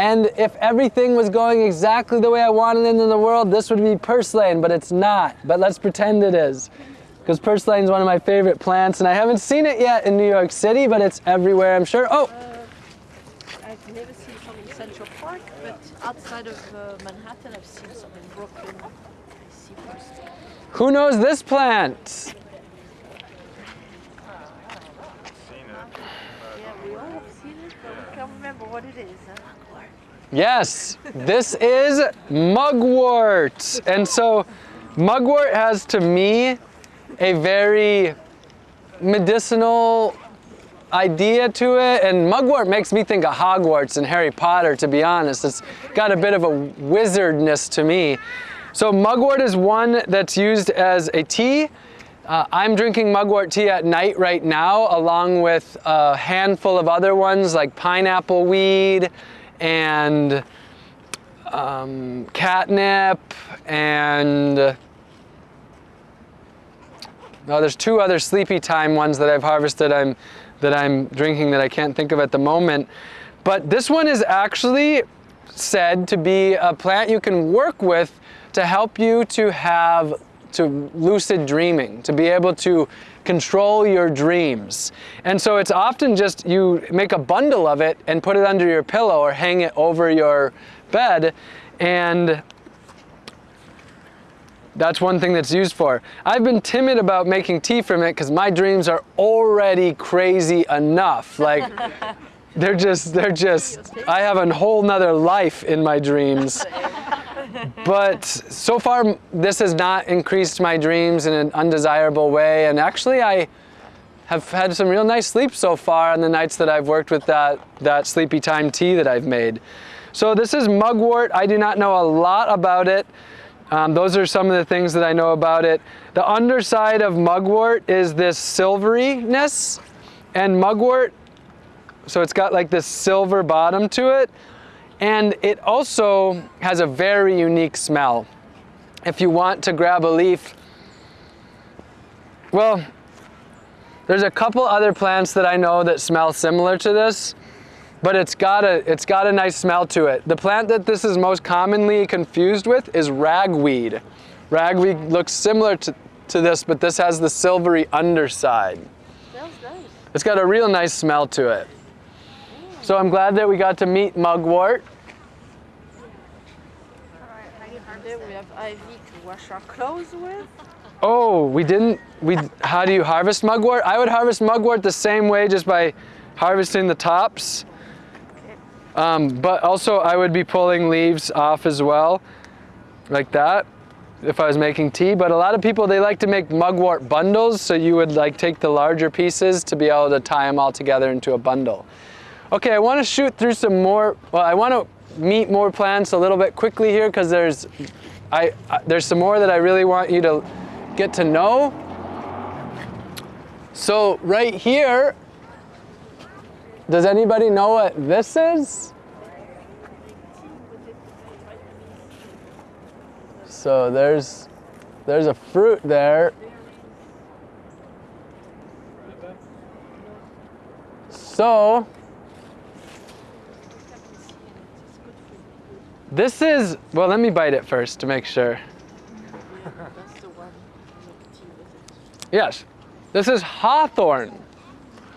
And if everything was going exactly the way I wanted it in the world, this would be purslane, but it's not. But let's pretend it is. Because purslane is one of my favorite plants, and I haven't seen it yet in New York City, but it's everywhere, I'm sure. Oh, I've never seen some in Central Park, but outside of uh, Manhattan, I've seen some in Brooklyn. I see first. who knows this plant? Yeah, we all have seen it, but we can't remember what it is. Yes, this is mugwort. And so mugwort has to me a very medicinal idea to it and mugwort makes me think of Hogwarts and Harry Potter to be honest. It's got a bit of a wizardness to me. So mugwort is one that's used as a tea. Uh, I'm drinking mugwort tea at night right now along with a handful of other ones like pineapple weed and um, catnip and oh, there's two other sleepy time ones that I've harvested I'm, that I'm drinking that I can't think of at the moment. But this one is actually said to be a plant you can work with to help you to have to lucid dreaming, to be able to control your dreams. And so it's often just you make a bundle of it and put it under your pillow or hang it over your bed and that's one thing that's used for. I've been timid about making tea from it because my dreams are already crazy enough. Like they're just, they're just, I have a whole nother life in my dreams. But so far, this has not increased my dreams in an undesirable way. And actually, I have had some real nice sleep so far on the nights that I've worked with that, that sleepy time tea that I've made. So this is mugwort. I do not know a lot about it. Um, those are some of the things that I know about it. The underside of mugwort is this silveryness. And mugwort, so it's got like this silver bottom to it. And it also has a very unique smell. If you want to grab a leaf, well, there's a couple other plants that I know that smell similar to this, but it's got a, it's got a nice smell to it. The plant that this is most commonly confused with is ragweed. Ragweed looks similar to, to this, but this has the silvery underside. Smells nice. It's got a real nice smell to it. So I'm glad that we got to meet mugwort. Wash our clothes with. Oh, we didn't, we, how do you harvest mugwort? I would harvest mugwort the same way just by harvesting the tops. Um, but also I would be pulling leaves off as well, like that, if I was making tea. But a lot of people, they like to make mugwort bundles, so you would like take the larger pieces to be able to tie them all together into a bundle. Okay, I want to shoot through some more, well, I want to meet more plants a little bit quickly here because there's, I, I, there's some more that I really want you to get to know. So right here, does anybody know what this is? So there's, there's a fruit there. So, this is, well, let me bite it first to make sure. Yes, this is hawthorn.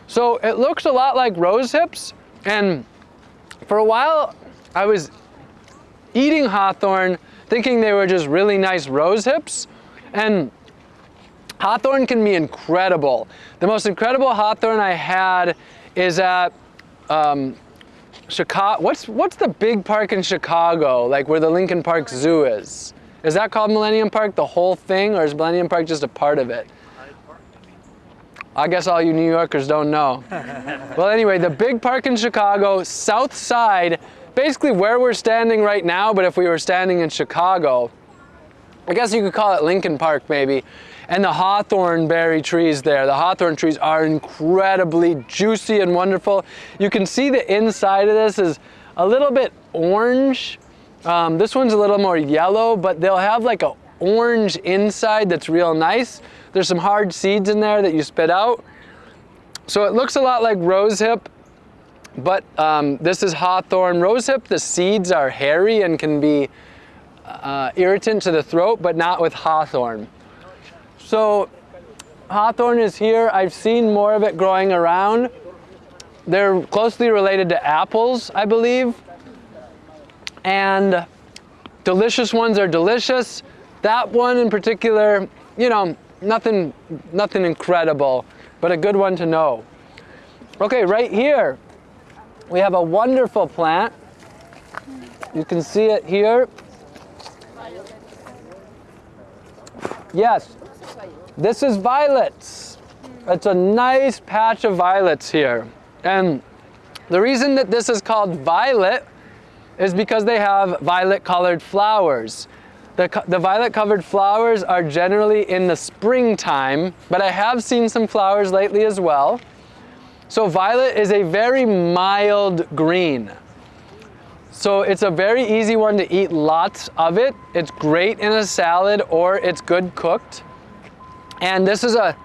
So it looks a lot like rose hips, and for a while I was eating hawthorn thinking they were just really nice rose hips, and hawthorn can be incredible. The most incredible hawthorn I had is at um, Chicago. What's what's the big park in Chicago, like where the Lincoln Park Zoo is? Is that called Millennium Park, the whole thing, or is Millennium Park just a part of it? I guess all you New Yorkers don't know. well, anyway, the big park in Chicago, south side, basically where we're standing right now, but if we were standing in Chicago, I guess you could call it Lincoln Park maybe, and the hawthorn berry trees there. The hawthorn trees are incredibly juicy and wonderful. You can see the inside of this is a little bit orange. Um, this one's a little more yellow, but they'll have like a orange inside that's real nice. There's some hard seeds in there that you spit out. So it looks a lot like rosehip, but um, this is hawthorn. Rosehip, the seeds are hairy and can be uh, irritant to the throat, but not with hawthorn. So hawthorn is here. I've seen more of it growing around. They're closely related to apples, I believe. And delicious ones are delicious. That one in particular, you know, nothing, nothing incredible, but a good one to know. Okay, right here, we have a wonderful plant. You can see it here. Yes, this is violets. It's a nice patch of violets here. And the reason that this is called violet is because they have violet colored flowers. The, the violet covered flowers are generally in the springtime, but I have seen some flowers lately as well. So violet is a very mild green. So it's a very easy one to eat lots of it. It's great in a salad or it's good cooked. And this is a,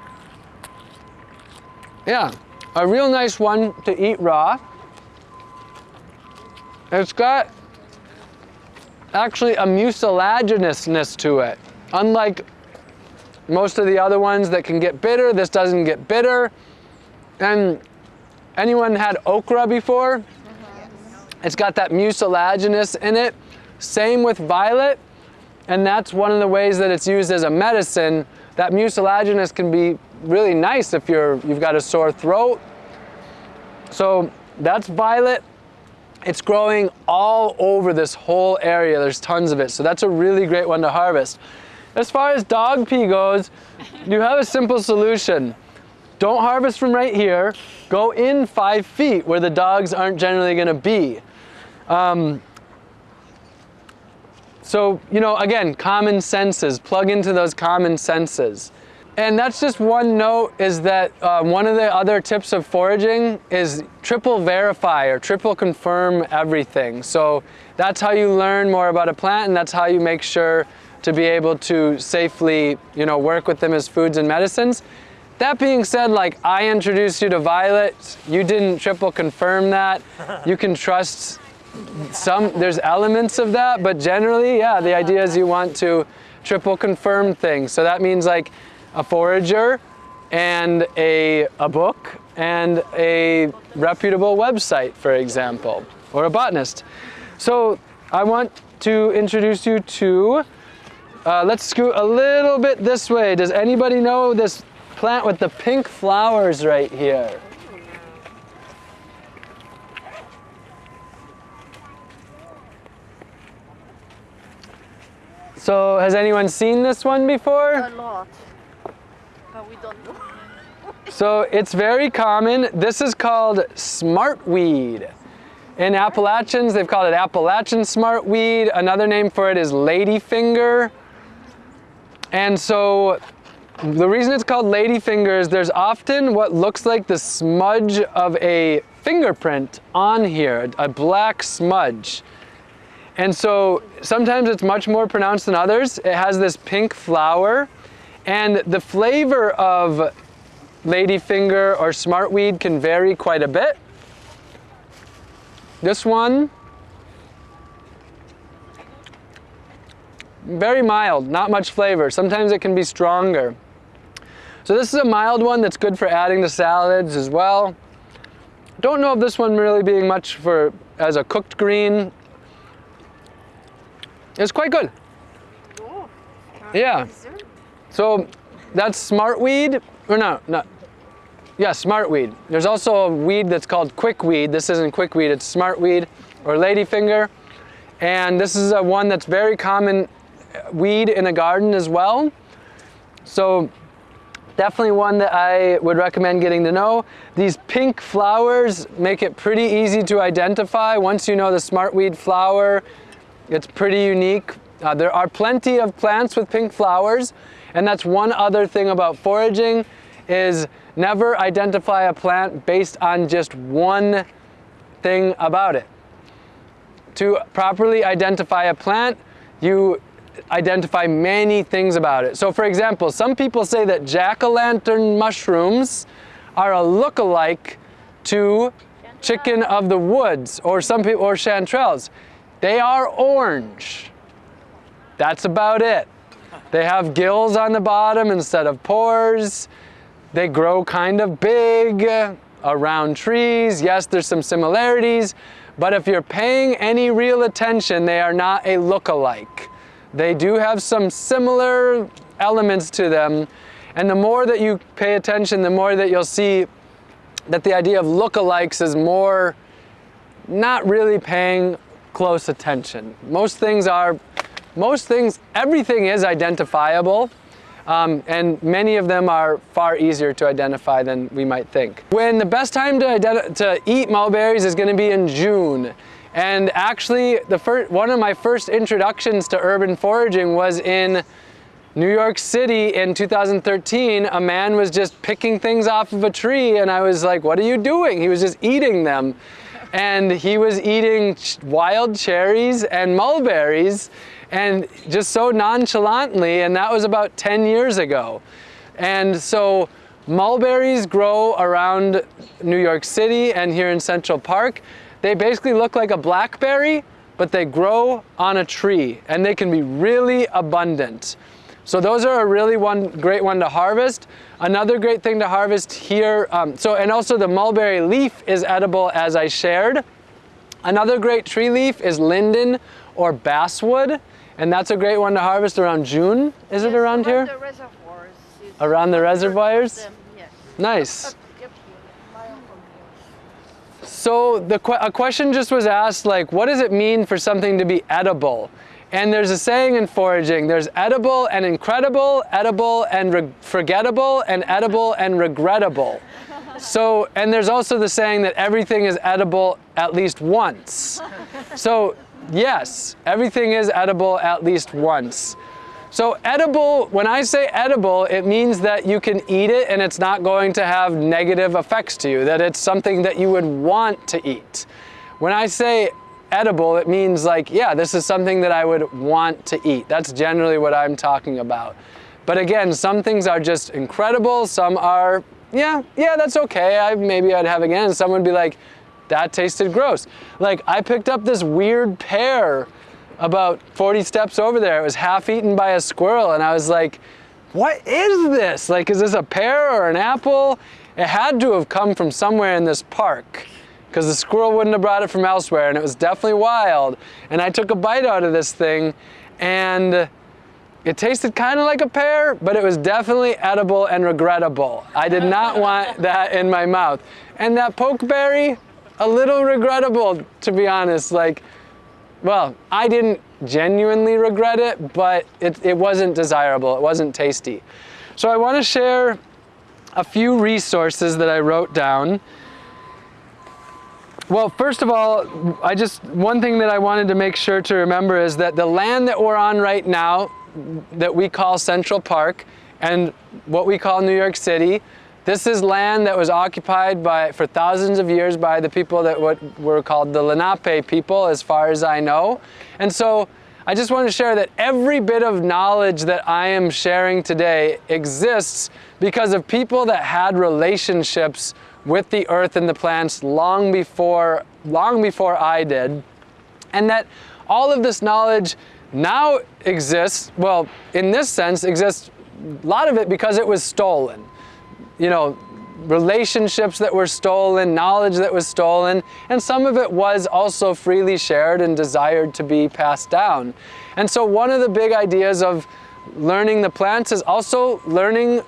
yeah, a real nice one to eat raw. It's got actually a mucilaginousness to it. Unlike most of the other ones that can get bitter, this doesn't get bitter. And anyone had okra before? Mm-hmm. It's got that mucilaginous in it. Same with violet, and that's one of the ways that it's used as a medicine. That mucilaginous can be really nice if you're, you've got a sore throat. So that's violet. It's growing all over this whole area. There's tons of it. So that's a really great one to harvest. As far as dog pee goes, you have a simple solution. Don't harvest from right here. Go in five feet where the dogs aren't generally going to be. Um, so, you know, again, common senses. Plug into those common senses. And that's just one note is that uh, one of the other tips of foraging is triple verify or triple confirm everything. So that's how you learn more about a plant and that's how you make sure to be able to safely, you know, work with them as foods and medicines. That being said, like I introduced you to violet, you didn't triple confirm that. You can trust some, there's elements of that, but generally, yeah, the idea is you want to triple confirm things. So that means like a forager and a, a book and a reputable website, for example, or a botanist. So I want to introduce you to, uh, let's scoot a little bit this way. Does anybody know this plant with the pink flowers right here? So has anyone seen this one before? A lot. But we don't know. So it's very common. This is called smartweed. In Appalachians, they've called it Appalachian smartweed. Another name for it is ladyfinger. And so the reason it's called ladyfinger is there's often what looks like the smudge of a fingerprint on here, a black smudge. And so sometimes it's much more pronounced than others. It has this pink flower and the flavor of ladyfinger or smartweed can vary quite a bit. This one, very mild, not much flavor. Sometimes it can be stronger. So this is a mild one that's good for adding to salads as well. Don't know if this one really being much for as a cooked green. It's quite good. Oh, Yeah. dessert. So that's smartweed, or no, no. Yeah, smartweed. There's also a weed that's called quickweed. This isn't quickweed, it's smartweed or ladyfinger. And this is a one that's very common uh, weed in a garden as well. So definitely one that I would recommend getting to know. These pink flowers make it pretty easy to identify. Once you know the smartweed flower, it's pretty unique. Uh, there are plenty of plants with pink flowers, and that's one other thing about foraging is never identify a plant based on just one thing about it. To properly identify a plant, you identify many things about it. So for example, some people say that jack-o'-lantern mushrooms are a look-alike to chicken of the woods or some people or chanterelles. They are orange. That's about it. They have gills on the bottom instead of pores. They grow kind of big around trees. Yes, there's some similarities, but if you're paying any real attention, they are not a look-alike. They do have some similar elements to them, and the more that you pay attention, the more that you'll see that the idea of look-alikes is more not really paying close attention. Most things are, most things, everything is identifiable, um, and many of them are far easier to identify than we might think. When the best time to, to eat mulberries is going to be in June. And actually, the first, one of my first introductions to urban foraging was in New York City in 2013. A man was just picking things off of a tree, and I was like, What are you doing? He was just eating them. And he was eating wild cherries and mulberries, and just so nonchalantly, and that was about 10 years ago. And so mulberries grow around New York City and here in Central Park. They basically look like a blackberry, but they grow on a tree and they can be really abundant. So those are a really one great one to harvest. Another great thing to harvest here, um, so and also the mulberry leaf is edible as I shared. Another great tree leaf is linden or basswood, and that's a great one to harvest around June. Is it Yes, around here? The reservoirs. Around the reservoirs? Them, yes. Nice. Up, up here. My uncle knows. So the a question just was asked like, what does it mean for something to be edible? And there's a saying in foraging, there's edible and incredible, edible and forgettable, and edible and regrettable. So, and there's also the saying that everything is edible at least once. So, yes, everything is edible at least once. So edible, when I say edible, it means that you can eat it and it's not going to have negative effects to you, that it's something that you would want to eat. When I say edible, it means like, yeah, this is something that I would want to eat. That's generally what I'm talking about. But again, some things are just incredible, some are, yeah, yeah, that's okay, I, maybe I'd have again. Some would be like, that tasted gross. Like I picked up this weird pear about 40 steps over there. It was half eaten by a squirrel and I was like, what is this? Like, is this a pear or an apple? It had to have come from somewhere in this park because the squirrel wouldn't have brought it from elsewhere and it was definitely wild. And I took a bite out of this thing and it tasted kind of like a pear, but it was definitely edible and regrettable. I did not want that in my mouth. And that pokeberry, a little regrettable, to be honest. Like, well, I didn't genuinely regret it, but it, it wasn't desirable, it wasn't tasty. So I want to share a few resources that I wrote down. Well, first of all, I just, one thing that I wanted to make sure to remember is that the land that we're on right now, that we call Central Park, and what we call New York City, this is land that was occupied by, for thousands of years by the people that what were called the Lenape people, as far as I know. And so I just want to share that every bit of knowledge that I am sharing today exists because of people that had relationships with the earth and the plants long before, long before I did. And that all of this knowledge now exists, well, in this sense, exists a lot of it because it was stolen you know, relationships that were stolen, knowledge that was stolen, and some of it was also freely shared and desired to be passed down. And so one of the big ideas of learning the plants is also learning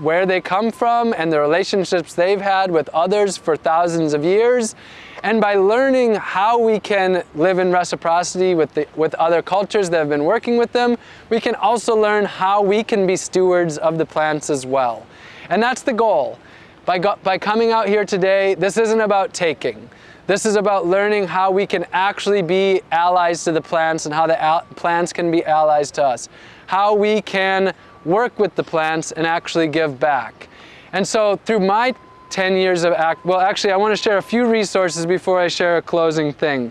where they come from and the relationships they've had with others for thousands of years. And by learning how we can live in reciprocity with, the, with other cultures that have been working with them, we can also learn how we can be stewards of the plants as well. And that's the goal. By, by coming out here today, this isn't about taking. This is about learning how we can actually be allies to the plants and how the plants can be allies to us. How we can work with the plants and actually give back. And so through my 10 years of act, well actually I want to share a few resources before I share a closing thing.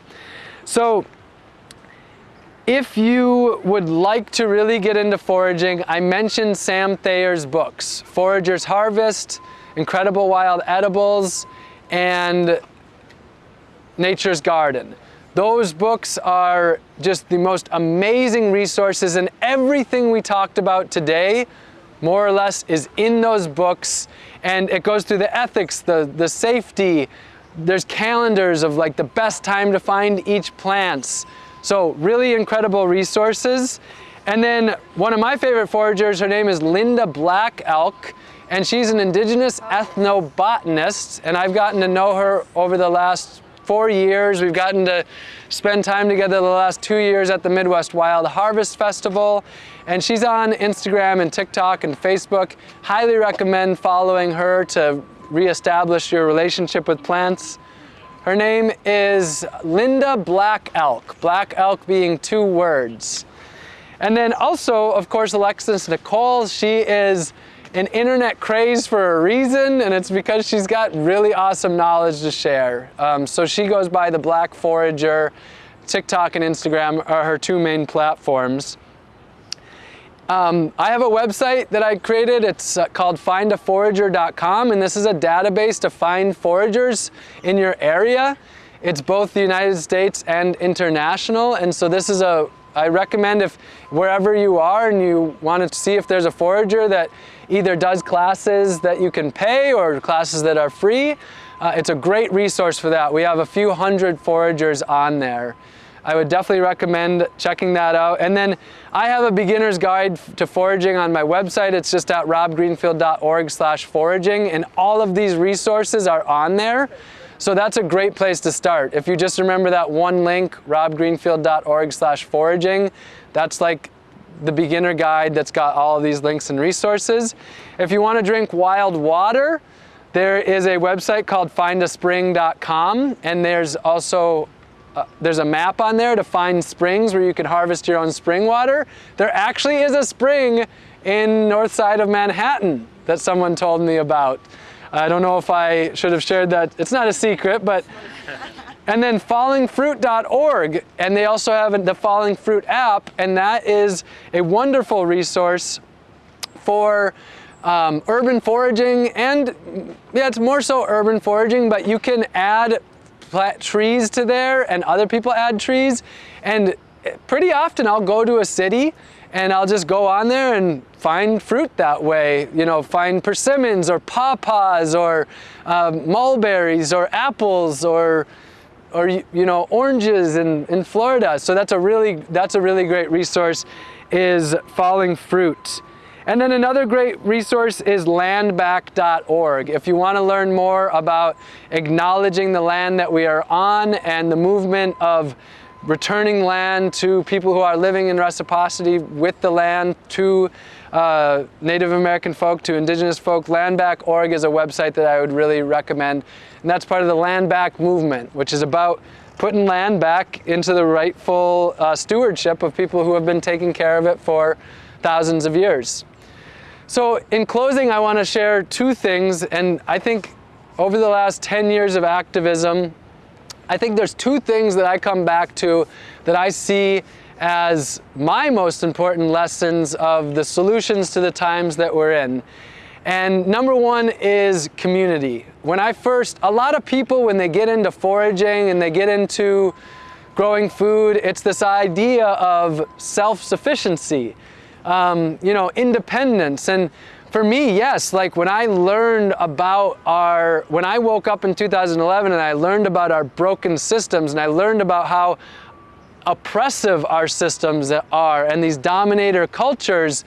So if you would like to really get into foraging, I mentioned Sam Thayer's books, Forager's Harvest, Incredible Wild Edibles, and Nature's Garden. Those books are just the most amazing resources and everything we talked about today, more or less, is in those books. And it goes through the ethics, the, the safety, there's calendars of like the best time to find each plants, so really incredible resources. And then one of my favorite foragers, her name is Linda Black Elk, and she's an indigenous ethnobotanist, and I've gotten to know her over the last four years. We've gotten to spend time together the last two years at the Midwest Wild Harvest Festival, and she's on Instagram and TikTok and Facebook. Highly recommend following her to reestablish your relationship with plants. Her name is Linda Black Elk, Black Elk being two words. And then also, of course, Alexis Nikole, she is an internet craze for a reason, and it's because she's got really awesome knowledge to share. Um, so she goes by the Black Forager, TikTok and Instagram are her two main platforms. Um, I have a website that I created. It's uh, called findaforager.com and this is a database to find foragers in your area. It's both the United States and international and so this is a I recommend if wherever you are and you want to see if there's a forager that either does classes that you can pay or classes that are free, uh, it's a great resource for that. We have a few hundred foragers on there. I would definitely recommend checking that out. And then I have a beginner's guide to foraging on my website. It's just at robgreenfield.org slash foraging and all of these resources are on there. So that's a great place to start. If you just remember that one link, robgreenfield.org slash foraging, that's like the beginner guide that's got all of these links and resources. If you want to drink wild water, there is a website called findaspring.com and there's also uh, there's a map on there to find springs where you can harvest your own spring water. There actually is a spring in north side of Manhattan that someone told me about. I don't know if I should have shared that. It's not a secret, but and then fallingfruit.org and they also have the Falling Fruit app and that is a wonderful resource for um, urban foraging and yeah, it's more so urban foraging, but you can add plant trees to there and other people add trees. And pretty often I'll go to a city and I'll just go on there and find fruit that way. You know, find persimmons or pawpaws or um, mulberries or apples or or you know oranges in, in Florida. So that's a really that's a really great resource is falling fruit. And then another great resource is landback.org. If you want to learn more about acknowledging the land that we are on and the movement of returning land to people who are living in reciprocity with the land to uh, Native American folk, to indigenous folk, landback.org is a website that I would really recommend. And that's part of the land back movement, which is about putting land back into the rightful uh, stewardship of people who have been taking care of it for thousands of years. So in closing, I want to share two things, and I think over the last 10 years of activism, I think there's two things that I come back to that I see as my most important lessons of the solutions to the times that we're in. And number one is community. When I first, a lot of people when they get into foraging and they get into growing food, it's this idea of self-sufficiency um, you know, independence. And for me, yes, like when I learned about our, when I woke up in 2011 and I learned about our broken systems and I learned about how oppressive our systems are and these dominator cultures,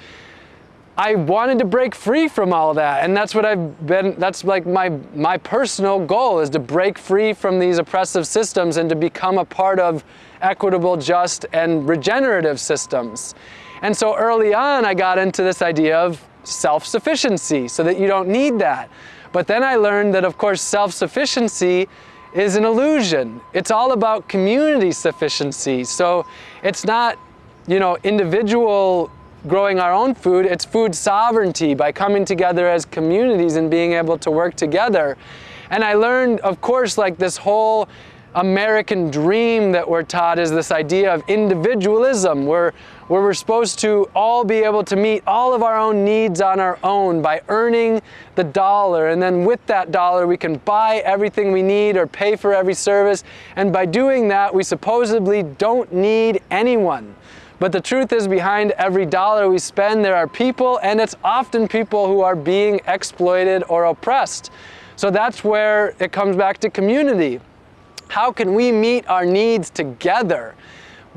I wanted to break free from all that. And that's what I've been, that's like my, my personal goal is to break free from these oppressive systems and to become a part of equitable, just, and regenerative systems. And so early on, I got into this idea of self-sufficiency so that you don't need that. But then I learned that, of course, self-sufficiency is an illusion. It's all about community sufficiency. So it's not, you know, individual growing our own food, it's food sovereignty by coming together as communities and being able to work together. And I learned, of course, like this whole American dream that we're taught is this idea of individualism, where, where we're supposed to all be able to meet all of our own needs on our own by earning the dollar. And then with that dollar, we can buy everything we need or pay for every service. And by doing that, we supposedly don't need anyone. But the truth is behind every dollar we spend, there are people, and it's often people who are being exploited or oppressed. So that's where it comes back to community. How can we meet our needs together?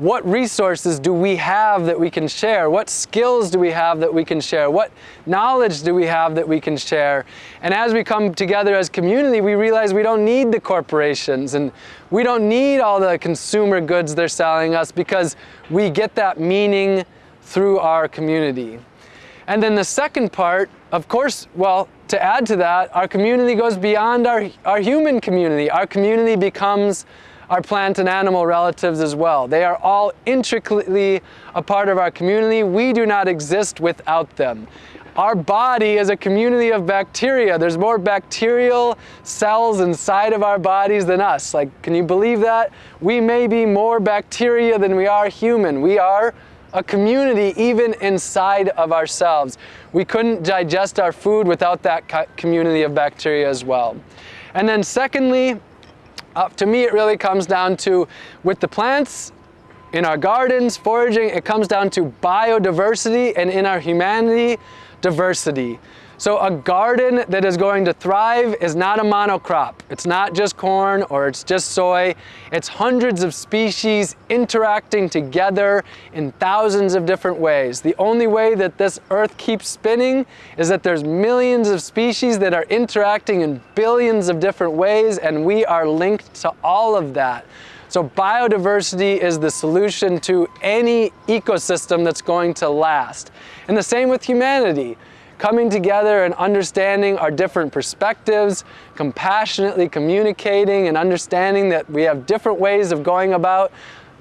What resources do we have that we can share? What skills do we have that we can share? What knowledge do we have that we can share? And as we come together as community, we realize we don't need the corporations and we don't need all the consumer goods they're selling us because we get that meaning through our community. And then the second part, of course, well, to add to that, our community goes beyond our, our human community. Our community becomes our plant and animal relatives as well. They are all intricately a part of our community. We do not exist without them. Our body is a community of bacteria. There's more bacterial cells inside of our bodies than us. Like, can you believe that? We may be more bacteria than we are human. We are a community even inside of ourselves. We couldn't digest our food without that community of bacteria as well. And then secondly, uh, to me it really comes down to, with the plants, in our gardens, foraging, it comes down to biodiversity and in our humanity, diversity. So a garden that is going to thrive is not a monocrop. It's not just corn or it's just soy. It's hundreds of species interacting together in thousands of different ways. The only way that this earth keeps spinning is that there's millions of species that are interacting in billions of different ways and we are linked to all of that. So biodiversity is the solution to any ecosystem that's going to last. And the same with humanity coming together and understanding our different perspectives, compassionately communicating and understanding that we have different ways of going about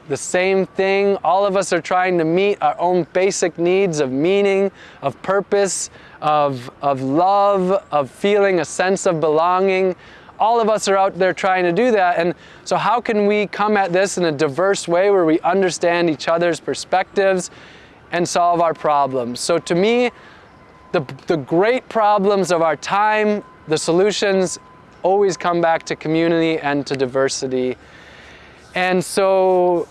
the same thing. All of us are trying to meet our own basic needs of meaning, of purpose, of, of love, of feeling a sense of belonging. All of us are out there trying to do that. And so, how can we come at this in a diverse way where we understand each other's perspectives and solve our problems? So, to me, the, the great problems of our time, the solutions always come back to community and to diversity. And so,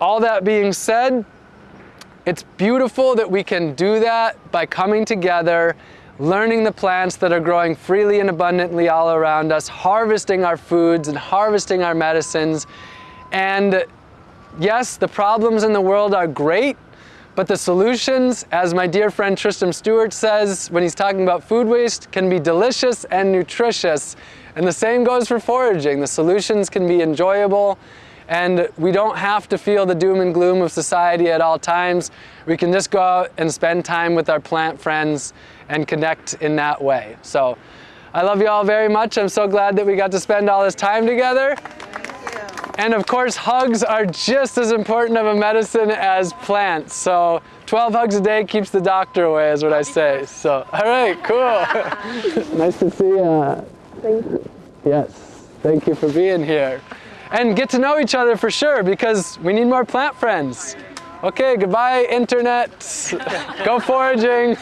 all that being said, it's beautiful that we can do that by coming together, learning the plants that are growing freely and abundantly all around us, harvesting our foods and harvesting our medicines. And yes, the problems in the world are great, but the solutions, as my dear friend Tristram Stuart says when he's talking about food waste, can be delicious and nutritious. And the same goes for foraging. The solutions can be enjoyable and we don't have to feel the doom and gloom of society at all times. We can just go out and spend time with our plant friends and connect in that way. So I love you all very much. I'm so glad that we got to spend all this time together. And of course, hugs are just as important of a medicine as plants. So 12 hugs a day keeps the doctor away is what I say. So, all right, cool. nice to see you. Thank you. Yes, thank you for being here and get to know each other for sure because we need more plant friends. Okay, goodbye, internet. Go foraging.